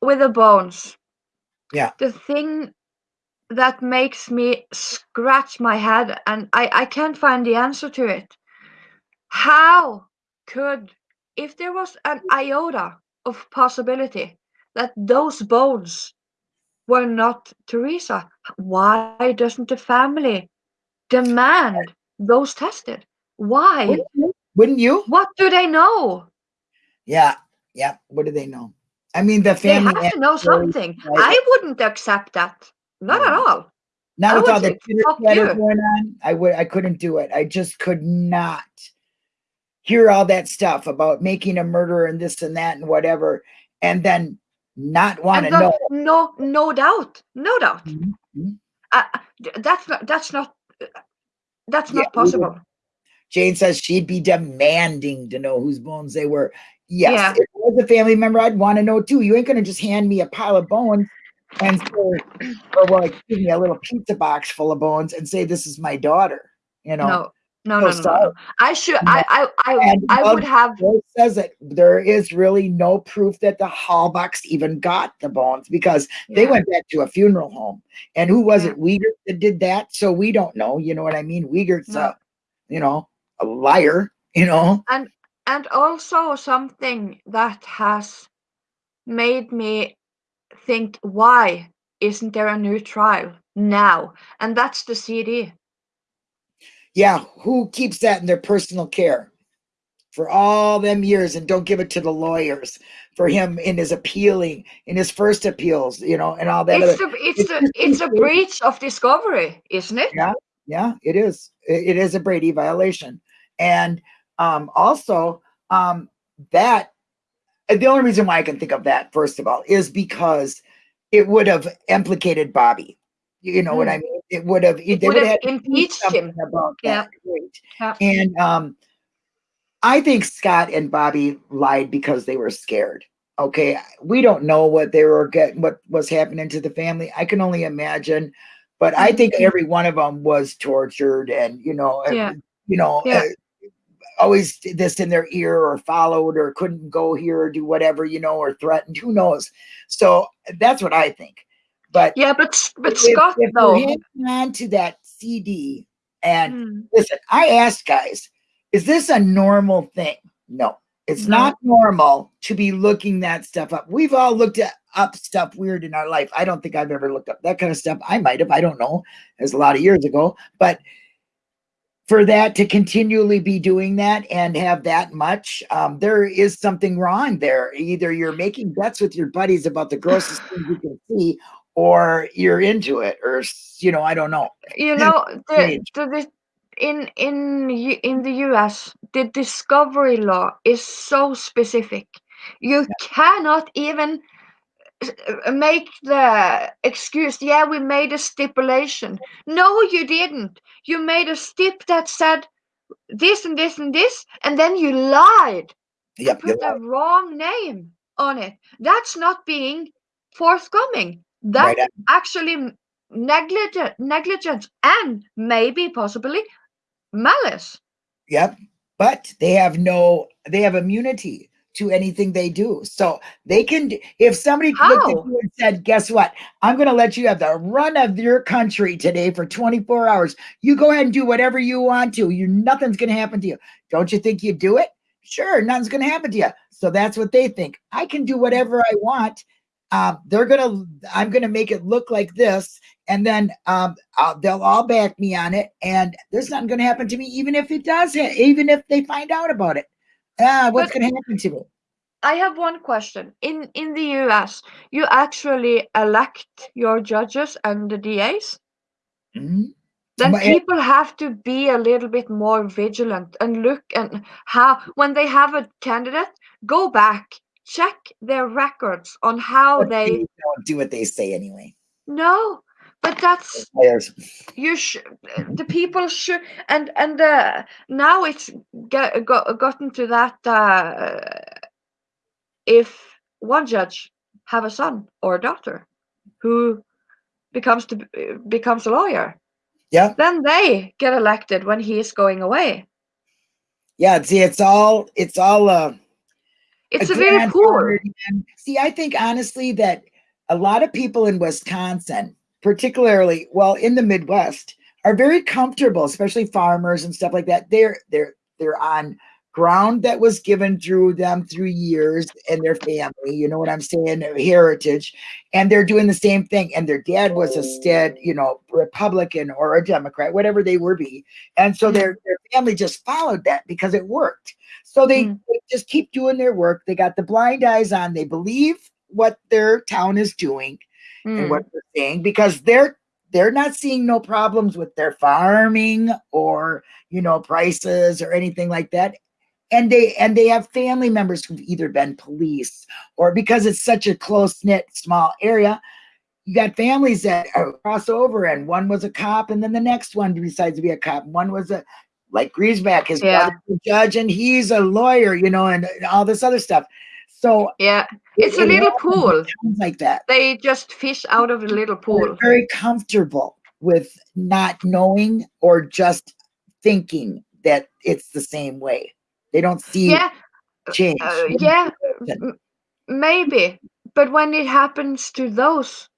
with the bones. Yeah. The thing that makes me scratch my head and I, I can't find the answer to it. How could if there was an iota of possibility that those bones were not Teresa, why doesn't the family demand those tested? Why? Wouldn't you? Wouldn't you? What do they know? Yeah. Yeah. What do they know? I mean, the They family. have to know something. I wouldn't accept that. Not at all. Not I with all the say, "Fuck chatter you." going on. I would. I couldn't do it. I just could not hear all that stuff about making a murderer and this and that and whatever, and then not want to know. no, no doubt, no doubt. Mhm, mhm. Uh, that's not. That's not. That's not would- possible. Jane says she'd be demanding to know whose bones they were. Yes, Yeah. I was a family member, I'd want to know too. You ain't gonna just hand me a pile of bones and say, or well, excuse me, a little pizza box full of bones and say this is my daughter. You know, No, no, no, no, no. I should. I, I, I, I would have. Says it. There is really no proof that the Halbachs even got the bones because they went back to a funeral home. And who was it? Uyghur that did that? So we don't know. You know what I mean? Uyghur's a, uh, you know, a liar. You know. and also something that has made me think why isn't there a new trial now and that's the cd Yeah, who keeps that in their personal care for all them years and don't give it to the lawyers for him in his appealing, in his first appeals, you know, and all that. it's Other, a it's it's a it's a breach of discovery isn't it Yeah. yeah, it is. It, it is a Brady violation, and um, also um, that the only reason why I can think of that first of all is because it would have implicated Bobby. You know what I mean? It would have. It they would have impeached him. about Yeah. that. Yeah. And um, I think Scott and Bobby lied because they were scared. Okay, we don't know what they were getting, what was happening to the family. I can only imagine, but I think Mhm. every one of them was tortured, and you know, Yeah. you know, Yeah. Always did this in their ear or followed or couldn't go here or do whatever, you know, or threatened. Who knows? So that's what I think. But yeah but but scott if though on to that CD and Mm, listen, I asked guys, is this a normal thing? No, it's No. not normal to be looking that stuff up. We've all looked at, up stuff weird in our life. I don't think I've ever looked up that kind of stuff. I might have, I don't know. It was a lot of years ago. But for that to continually be doing that and have that much, um, there is something wrong there. Either you're making bets with your buddies about the grossest things you can see, or you're into it, or you know, I don't know. you know the, the, the in in in the US the discovery law is so specific you cannot even Uh, make the excuse yeah we made a stipulation. No you didn't. You made a stip that said this and this and this and then you lied. Yep, you're put the wrong name on it. That's not being forthcoming. That's right. actually negligent negligence and maybe possibly malice. Yep. But they have no, they have immunity to anything they do. So they can, if somebody looked at How? you and said, guess what? I'm going to let you have the run of your country today for 24 hours. You go ahead and do whatever you want to. You, nothing's going to happen to you. Don't you think you'd do it? Sure. Nothing's going to happen to you. So that's what they think. I can do whatever I want. um, they're gonna i'm gonna make it look like this and then um, they'll all back me on it and there's nothing gonna happen to me even if it does even if they find out about it ah what's gonna happen to me i have one question in in the us you actually elect your judges and the das mm-hmm. then people have to be a little bit more vigilant and look and how when they have a candidate go back check their records on how but they don't do what they say anyway. No, but that's you should the people should and and uh, now it's get, got, gotten to that uh, if one judge have a son or a daughter who becomes to becomes a lawyer yeah then they get elected when he is going away yeah see it's all it's all uh it's a, a very poor. See, I think honestly that a lot of people in Wisconsin, particularly well in the Midwest, are very comfortable, especially farmers and stuff like that. They're they're they're on ground that was given through them through years and their family, you know what I'm saying, heritage. And they're doing the same thing. And their dad was a stead, you know, Republican or a Democrat, whatever they were be. And so mm. their, their family just followed that because it worked. So they, mm. they just keep doing their work. They got the blind eyes on. They believe what their town is doing mm. and what they're saying because they're they're not seeing no problems with their farming or you know prices or anything like that and they and they have family members who've either been police or because it's such a close-knit small area you got families that cross over and one was a cop and then the next one decides to be a cop one was a like Griesbach, his yeah. brother a judge and he's a lawyer you know and, and all this other stuff so yeah it's a little pool like that they just fish out of a little pool They're very comfortable with not knowing or just thinking that it's the same way they don't see yeah, change. Uh, yeah, maybe. But when it happens to those,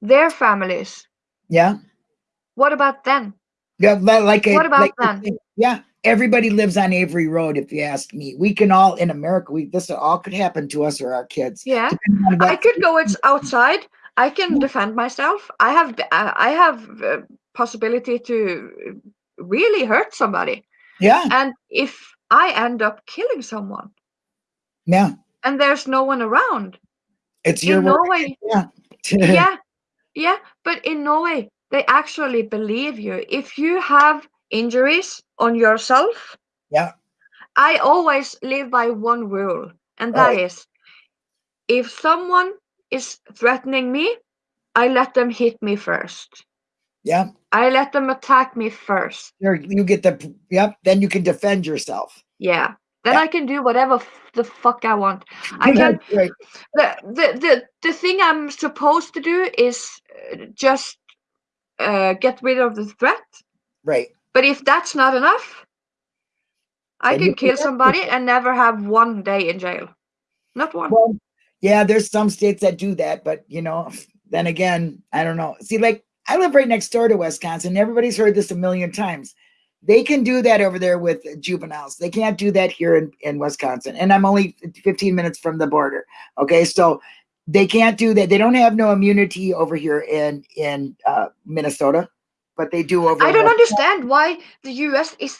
their families. Yeah. What about then? Yeah, like a, what about like then? yeah, everybody lives on Avery Road. If you ask me, we can all in America. We this all could happen to us or our kids. Yeah, I could go outside. I can defend myself. I have I have uh, possibility to really hurt somebody. Yeah, and if I end up killing someone. Yeah. And there's no one around. It's your in Norway. Yeah. yeah. Yeah. But in Norway, they actually believe you. If you have injuries on yourself, yeah. I always live by one rule, and that right. is, if someone is threatening me, I let them hit me first. Yeah. I let them attack me first. You get the yep. Then you can defend yourself. Yeah. Then yeah. I can do whatever the fuck I want. I can. right. the, the the the thing I'm supposed to do is uh, just uh, get rid of the threat. Right. But if that's not enough, I can kill somebody and never have one day in jail. Not one. Well, yeah, there's some states that do that, but you know, then again, I don't know. See, like I live right next door to Wisconsin. Everybody's heard this a million times. They can do that over there with juveniles. They can't do that here in, in Wisconsin. And I'm only 15 minutes from the border. Okay. So they can't do that. They don't have no immunity over here in, in uh, Minnesota, but they do over I don't understand why the US uh, is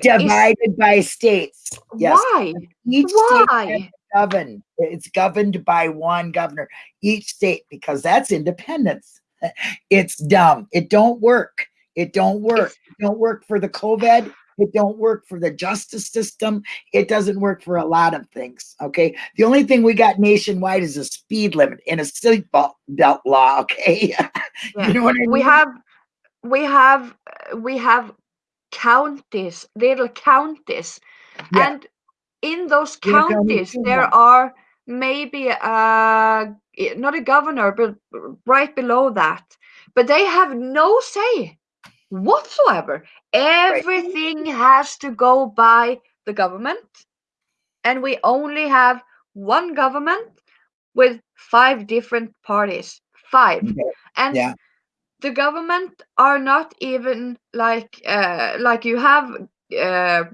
divided is, by states. Yes. Why? Each why? governed. It's governed by one governor, each state, because that's independence. It's dumb. It don't work. It don't work. It don't work for the COVID. It don't work for the justice system. It doesn't work for a lot of things. Okay. The only thing we got nationwide is a speed limit and a seatbelt belt law. Okay. Yeah. you know what I mean? We have, we have, we have counties, little counties, yeah. and in those counties there are maybe uh not a governor, but right below that. But they have no say whatsoever. Everything right. has to go by the government. And we only have one government with five different parties. Five. And yeah. The government are not even like uh, like you have uh,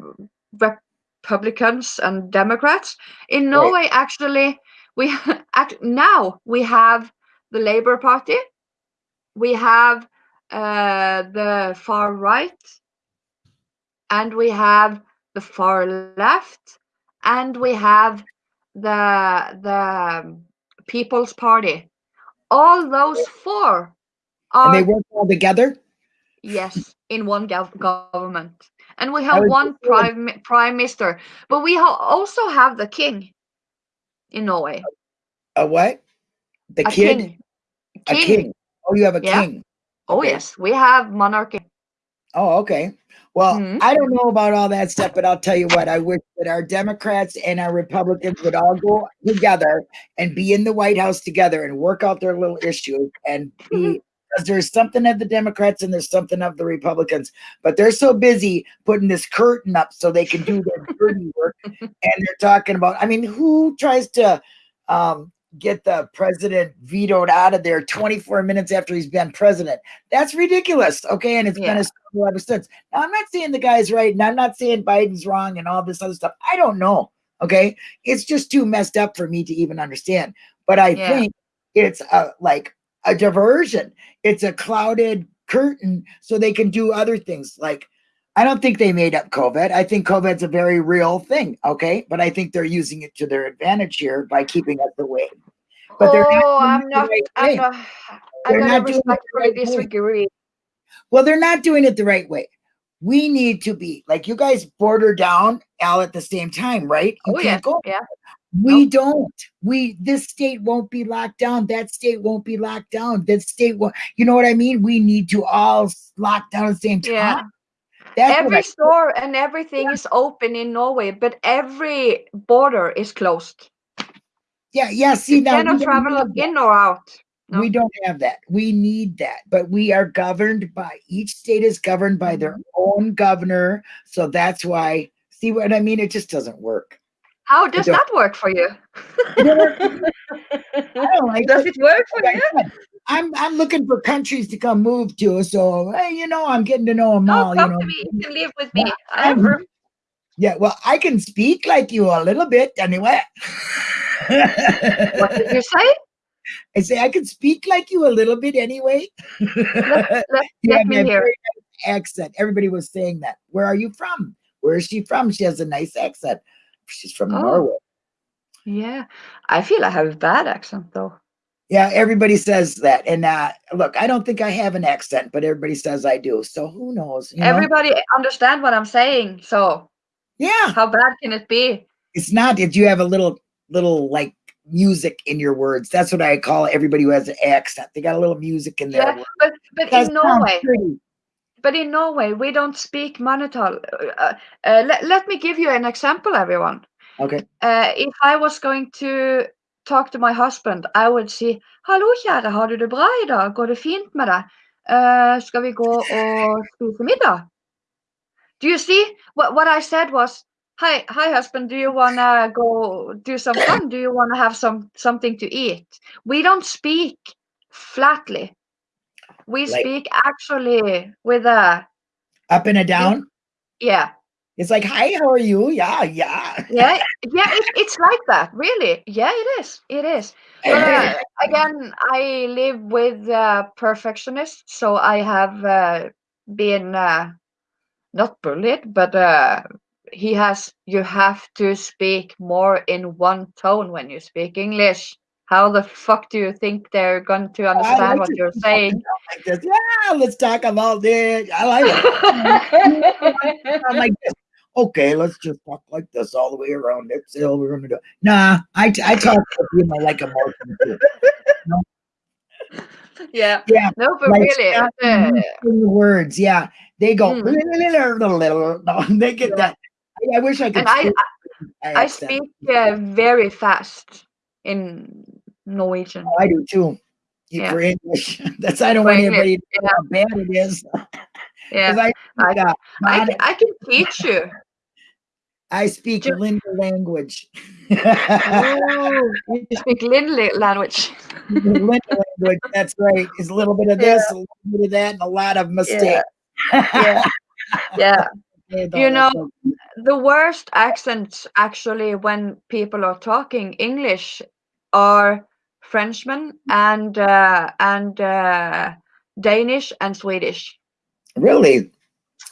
Republicans and Democrats. In Norway, right. actually, we act now we have the Labour Party, we have uh, the far right, and we have the far left, and we have the the People's Party. All those four And they work all together. yes in one government, and we have one just saying, prime prime minister. But we ha- also have the king in Norway. a what? The A kid? king. A king. Oh, you have a Yeah. king. Oh Okay. yes, we have monarchy. Oh, okay. Well, Mhm. I don't know about all that stuff, but I'll tell you what, I wish that our Democrats and our Republicans would all go together and be in the White House together and work out their little issues and be because there's something of the Democrats and there's something of the Republicans, but they're so busy putting this curtain up so they can do their dirty work. And they're talking about, I mean, who tries to um, get the president vetoed out of there 24 minutes after he's been president? That's ridiculous. Okay. And it's been Yeah. a struggle ever since. Now, I'm not saying the guy's right and I'm not saying Biden's wrong and all this other stuff. I don't know. Okay. It's just too messed up for me to even understand. But I Yeah. think it's a, like a diversion. It's a clouded curtain so they can do other things. Like, I don't think they made up COVID. I think COVID's a very real thing. Okay. But I think they're using it to their advantage here by keeping us away. But they're not oh, I'm not. right I'm not. I They're not doing it the respectfully right way. disagree. Well, they're not doing it the right way. We need to be like you guys border down all at the same time, right? You Oh yeah, go. yeah. We don't. We this state won't be locked down. That state won't be locked down. That state won't. You know what I mean? We need to all lock down at the same time. Yeah. That's Every store and everything is open in Norway, but every border is closed. yeah, yeah. See You now we cannot travel in or out. No. We don't have that. We need that. But we are governed by each state is governed by their Mm-hmm. own governor. So that's why. See what I mean? It just doesn't work. How does that work for you? It don't work. I don't like does it. it work for you? I'm I'm looking for countries to come move to. So hey, you know, I'm getting to know them No, all. You come know, to me. You can live with me. Yeah, I have I'm- yeah. Well, I can speak like you a little bit anyway. What did you say? I say I can speak like you a little bit anyway. Let, you let me hear. accent. Everybody was saying that. Where are you from? Where is she from? She has a nice accent. She's from Oh. Norway. Yeah, I feel I have a bad accent though. Yeah, everybody says that. And uh, look, I don't think I have an accent, but everybody says I do. So who knows? You know? Everybody understand what I'm saying. So yeah, how bad can it be? it's not. Did you have a little, little like music in your words? That's what I call everybody who has an accent. They got a little music in their Yeah, words. but but in Norway, pretty. But in Norway we don't speak Manital. Uh, uh, let, let me give you an example, everyone. Okay. Uh, if I was going to talk to my husband, I would say, Hallo, kjære, har du det bra i dag? Går det fint med deg? Uh, skal vi gå og spise middag? Do you see? What, what I said was, Hi, hi, husband. Do you wanna go do some fun? Do you wanna have some something to eat? We don't speak flatly. We Like- speak actually with a Up and a down. yeah, It's like, hi, how are you? Yeah, yeah. yeah, yeah. It, it's like that, really. Yeah, it is. It is. But uh, again, I live with uh, perfectionists, so I have uh, been uh, not bullied, but uh, he has. You have to speak more in one tone when you speak English. How the fuck do you think they're going to understand like what you're saying? like this. Yeah, let's talk about this. I like it. I'm like this. Okay, let's just talk like this all the way around. That's all we're gonna do. Nah, I, I talk with you know, like emotion too. yeah. Yeah, No, but like really, uh, the words. Yeah, they go. Mm. They get that. I, I wish I could. and I speak I speak uh, very fast in Norwegian. I do too. You- Yeah. For English, that's I don't For want English, anybody to know how bad it is. Yeah, I, I- uh, I, I can teach you. I speak Ju- Linda language. Oh, you speak Lindley language. Linda language. That's right. It's a little bit of this, a little bit of that, and a lot of mistakes. Yeah, yeah. Yeah, You know. The worst accents, actually, when people are talking English, are Frenchmen and uh, and uh, Danish and Swedish. Really?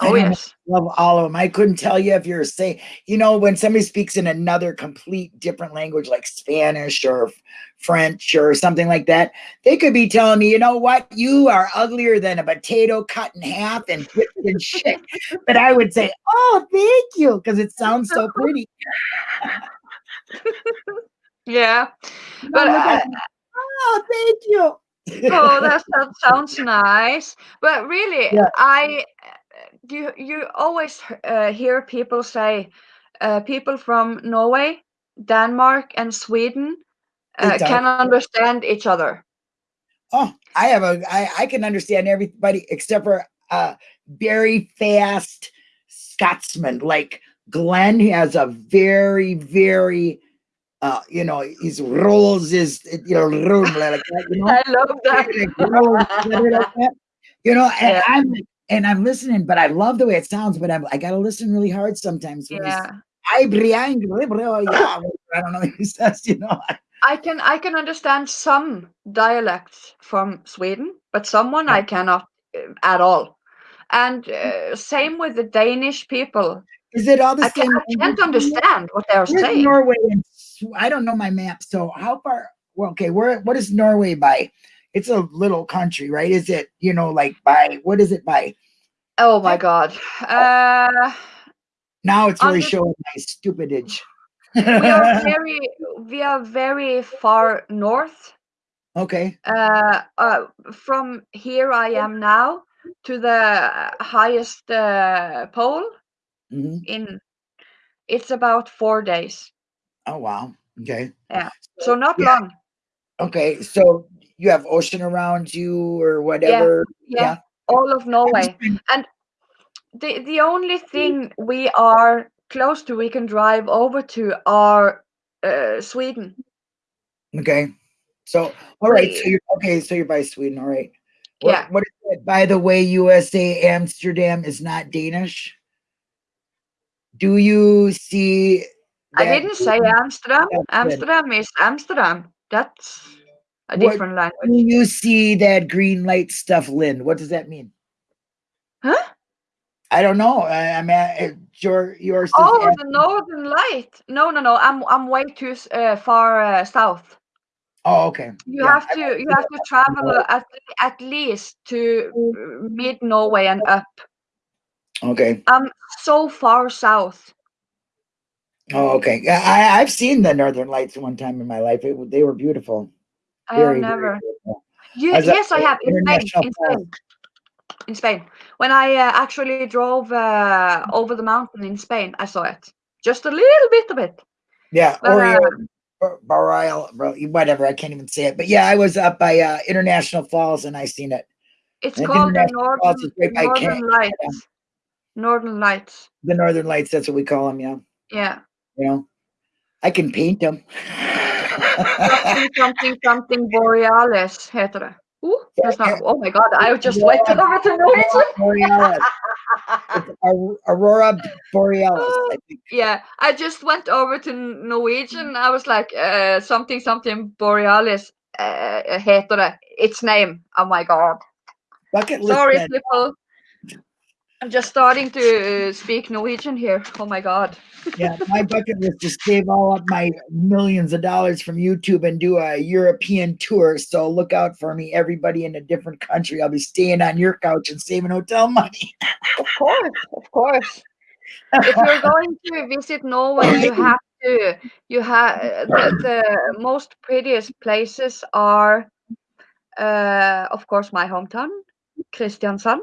Oh yes. love all of them. I couldn't tell you if you're saying, you know, when somebody speaks in another complete different language like Spanish or French or something like that, they could be telling me, you know what, you are uglier than a potato cut in half and twisted and shit. But I would say, oh, thank you, because it sounds so pretty. Yeah. But uh, oh, thank you. oh, that, that sounds nice. But really, Yeah. I you you always uh, hear people say uh, people from Norway, Denmark, and Sweden uh, can understand each other. Oh, I have a I, I can understand everybody except for uh very fast Scotsman. Like Glenn has a very, very uh, you know, he's rolls his you know, room like that, you know. I love that. Like, rolls it like that. You know, and Yeah. I'm and I'm listening, but I love the way it sounds, but I'm I gotta listen really hard sometimes Yeah. I Brian, I don't know what he says, you know. I can I can understand some dialects from Sweden, but someone I cannot uh, at all. And uh, same with the Danish people. Is it all the I, can, same? I can't understand what they're saying. Norway and I don't know my map. So how far? Well, okay, where what is Norway by? It's a little country, right? Is it you know like by what is it by? Oh my god. Uh, Now it's really Under- showing my stupidage. we are very we are very far north. okay. Uh, uh, from here I am now to the highest uh, pole hmm in it's about four days. Oh wow. Okay. Yeah. So not Yeah. long. Okay. So you have ocean around you or whatever. Yeah. Yeah. All of Norway. and the the only thing we are close to we can drive over to are uh, Sweden. Okay. So all right. So you're okay. So you're by Sweden. All right. What, Yeah. What is it? By the way, USA Amsterdam is not Danish. Do you see? I didn't say Amsterdam. Amsterdam is Amsterdam. That's a different Do language. you see that green light stuff, Lynn? What does that mean? Huh? I don't know. I, I'm at your yours. is Oh, the Northern Light. No, no, no. I'm I'm way too uh, far uh, south. oh, okay. You Yeah, have to you have to travel uh, at at least to uh, mid Norway and up. Okay. I'm so far south. Oh, okay. I I've seen the Northern Lights one time in my life. It, they were beautiful. I have Very, very never. beautiful. You, As yes, I have in Spain. In Spain. In Spain, when I uh, actually drove uh, over the mountain in Spain, I saw it. Just a little bit of it. Yeah. But, Oreo, uh, Boreal, whatever. I can't even say it. But yeah, I was up by uh, International Falls and I seen it. it's And called the International Falls Northern, right Northern Lights. Northern Lights. The Northern Lights. That's what we call them. Yeah. Yeah. You know, I can paint them. Something, something, something borealis heter det. Ooh, that's not, oh my god, I just Yeah. went over to Norwegian. Borealis. Aurora Borealis. I yeah, I just went over to Norwegian. I was like, uh, something, something borealis uh, heter det. Its name. Oh my god. Bucket list. Sorry, people. I'm just starting to uh, speak Norwegian here. Oh my god. Yeah, my bucket list is save all up my millions of dollars from YouTube and do a European tour. So look out for me, everybody in a different country. I'll be staying on your couch and saving hotel money. Of course, of course. if you're going to visit Norway, you have to. You have the, the most prettiest places are, uh, of course, my hometown, Kristiansand,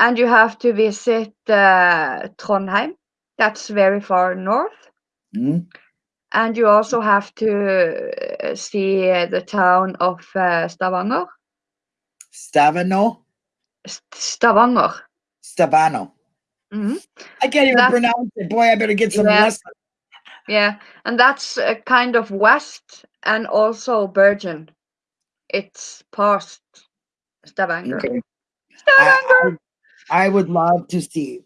and you have to visit uh, Trondheim. That's very far north, Mhm. and you also have to uh, see uh, the town of uh, Stavanger. Stavano, S- Stavanger. Stavano. Mhm. I can't even That's- pronounce it. Boy, I better get some Yeah. lessons. Yeah, and that's uh, kind of west and also Bergen. It's past Stavanger. Okay. Stavanger. I, I would love to see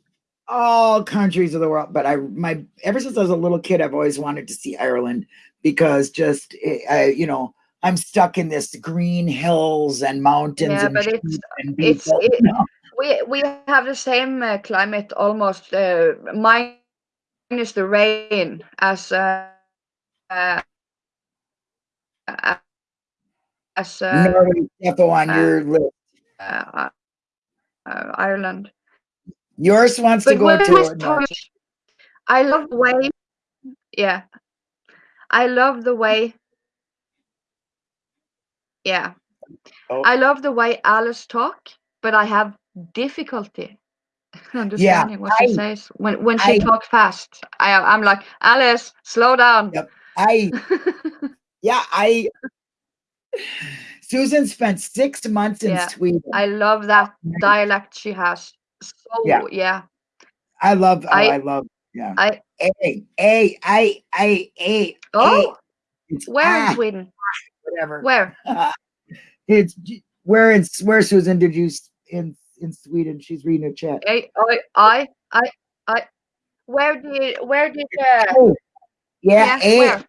all countries of the world, but I my ever since I was a little kid, I've always wanted to see Ireland. because just eh, I, you know I'm stuck in this green hills and mountains Yeah, and, but it's- it's- it- we we have the same uh, climate almost uh, minus the rain as uh, uh, as uh, Norway on your list. uh, uh, Ireland. Yours wants to go to we I love the way. Yeah, I love the way. Yeah, Oh. I love the way Alice talk, but I have difficulty understanding what she says when when she I- talks fast. I I'm like Alice, slow down. Yep. I yeah I Susan spent six months in Yeah, Sweden. I love that dialect she has. So Yeah. yeah, I love. Oh, I, I- love. Yeah. I- A A I I A. Oh, It's where in ah, Sweden? whatever. Where? it's where in where Susan did you in in Sweden? She's reading a chat. I I I I, I where did where did uh, Oh, yeah. yeah, A, where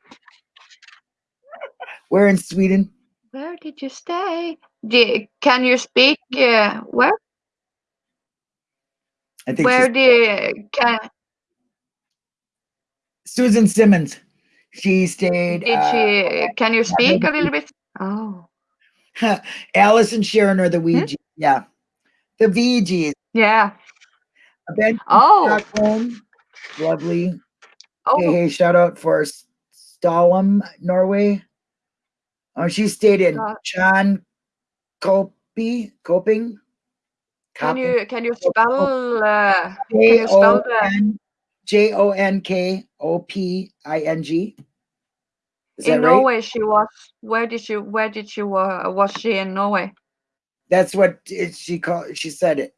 where in Sweden? Where did you stay? Di- can you speak? Uh, where I think where did can Susan Simmons. She stayed. did uh, she? Can you speak a little bit? Oh Alice and Sharon are the Hmm? Ouija. Yeah, the VGs. yeah. Ben Oh Stockholm, lovely. Hey, oh hey, shout out for Stalum, Norway. Oh, she stayed in Uh, John Copy, Coping. can you can you spell? Uh, J you spell O the- N J O N K O P I N G. Is in that right? Norway she was. Where did she? Where did she? Uh, was she in Norway? That's what it, she called. She said it.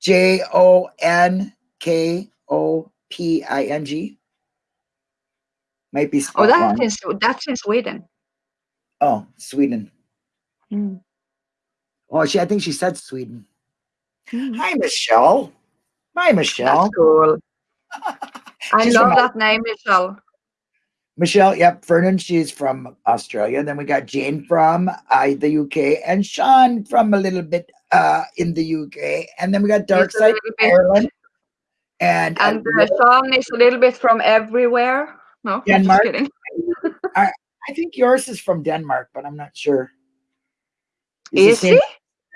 J O N K O P I N G. Might be Oh, that's wrong. in that's in Sweden. Oh, Sweden. Mm. Oh, she. I think she said Sweden. Mm. Hi, Michelle. Hi, Michelle. That's cool. I love from- that name, Michelle. Michelle, yep, Fernan, she's from Australia. Then we got Jane from uh, the UK and Sean from a little bit uh, in the UK. And then we got He's a Darkside Ireland. And, uh, And uh, Sean is a little bit from everywhere. No, I'm just Denmark. kidding. I think yours is from Denmark, but I'm not sure. He's Is he?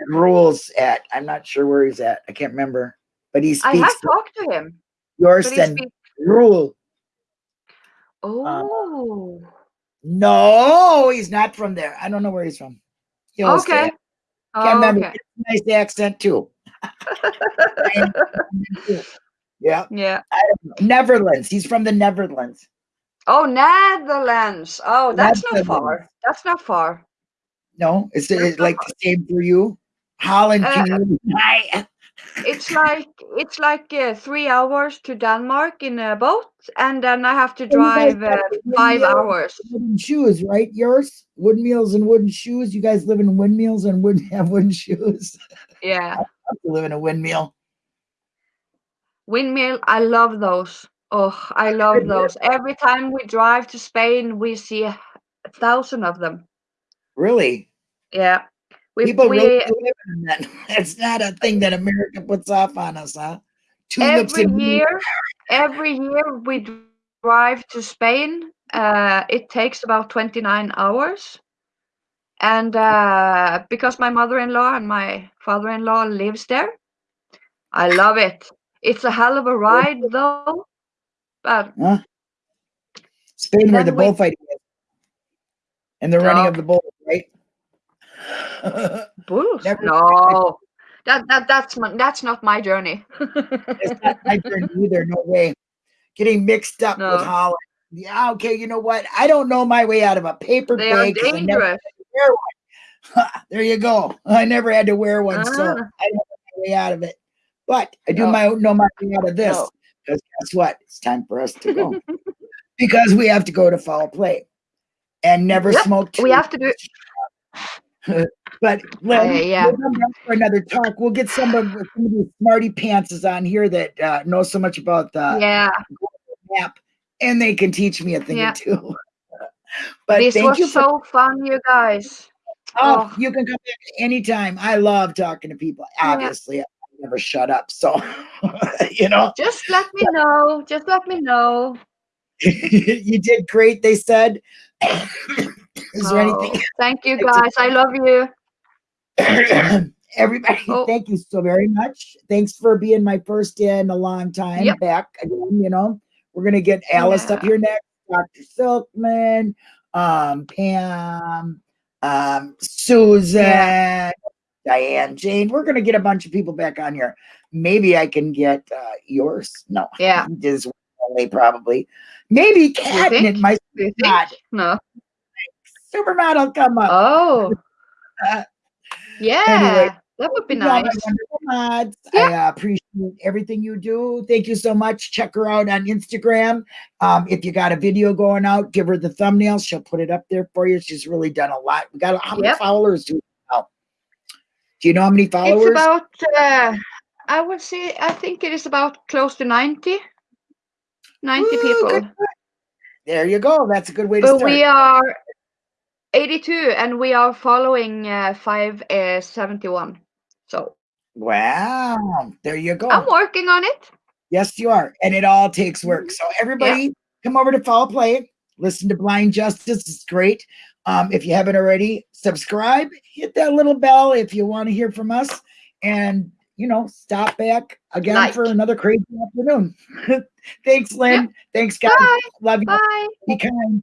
rules at. I'm not sure where he's at. I can't remember. But he speaks. I have talked to him. yours he and rule. Um, oh, No, he's not from there. I don't know where he's from. He'll okay. Can't remember. Okay. Nice accent too. Yeah, yeah. Netherlands. He's from the Netherlands. Oh, Netherlands. Oh, that's not far. That's not far. No, is it like the same for you? Holland, Uh, can you? Hi. It's like it's like uh, three hours to Denmark in a boat, and then I have to drive uh, five hours. Wooden shoes, right? Yours windmills and wooden shoes. You guys live in windmills and wouldn't have wooden shoes. Yeah. You live in a windmill. Windmill, I love those. Oh, I love those. Every time we drive to Spain, we see a thousand of them. Really? Yeah. We, People we really live in that. It's not a thing that America puts off on us, huh? Tulips every year, every year we drive to Spain. Uh, it takes about 29 hours. And uh, because my mother-in-law and my father-in-law lives there, I love it. It's a hell of a ride though. But Huh? Spain, where the bullfighting is. And the running of the bull, right? Never- No. That, that that's my, that's not my journey. it's not my journey either. No way. Getting mixed up No. with Holland. Yeah, okay. You know what? I don't know my way out of a paper they are bag. I dangerous. there you go. I never had to wear one, so I Ah. don't know my way out of it. But I do No. my know my way out of this No. Because guess what? It's time for us to go because we have to go to foul play and never Yep, smoke. We have to do it. But let, Uh, yeah. we'll come back for another talk. We'll get some of, some of these smarty pantses on here that uh, know so much about the yeah. map, and they can teach me a thing Yeah. or two. But this thank was you so fun, you guys. oh, Oh. you can come back anytime. I love talking to people. Obviously, I never shut up. So you know, Just let me know. Just let me know. you did great, they said. Is there anything Oh, thank you, guys. I love you. Everybody, Oh. thank you so very much. Thanks for being my first in a long time Yep. back again. You know, we're gonna get Alice up here next, Dr. Silkman, um, Pam, um, Susan, Diane, Jane. We're gonna get a bunch of people back on here. Maybe I can get uh, yours. No, Yeah. is only probably. Maybe Cat think? my Do you think? not No. supermodel come up. Oh. Uh, Yeah. that would be You all are nice. mods. I uh, appreciate everything you do. Thank you so much. Check her out on Instagram. Um, if you got a video going out, give her the thumbnail. She'll put it up there for you. She's really done a lot. We got how many Yep. followers do we have? Do you know how many followers? It's about, uh, I would say, I think it is about close to 90. 90 Ooh, people. There you go. That's a good way to But start. we are 82 and we are following uh, 571. So wow. There you go. I'm working on it. Yes, you are. And it all takes work. So everybody come over to Foul Play. Listen to Blind Justice. It's great. Um, if you haven't already, subscribe, hit that little bell if you want to hear from us. And you know, stop back again Like. for another crazy afternoon. Thanks, Lynn. Thanks, guys. Bye. Love you. Bye. Be kind.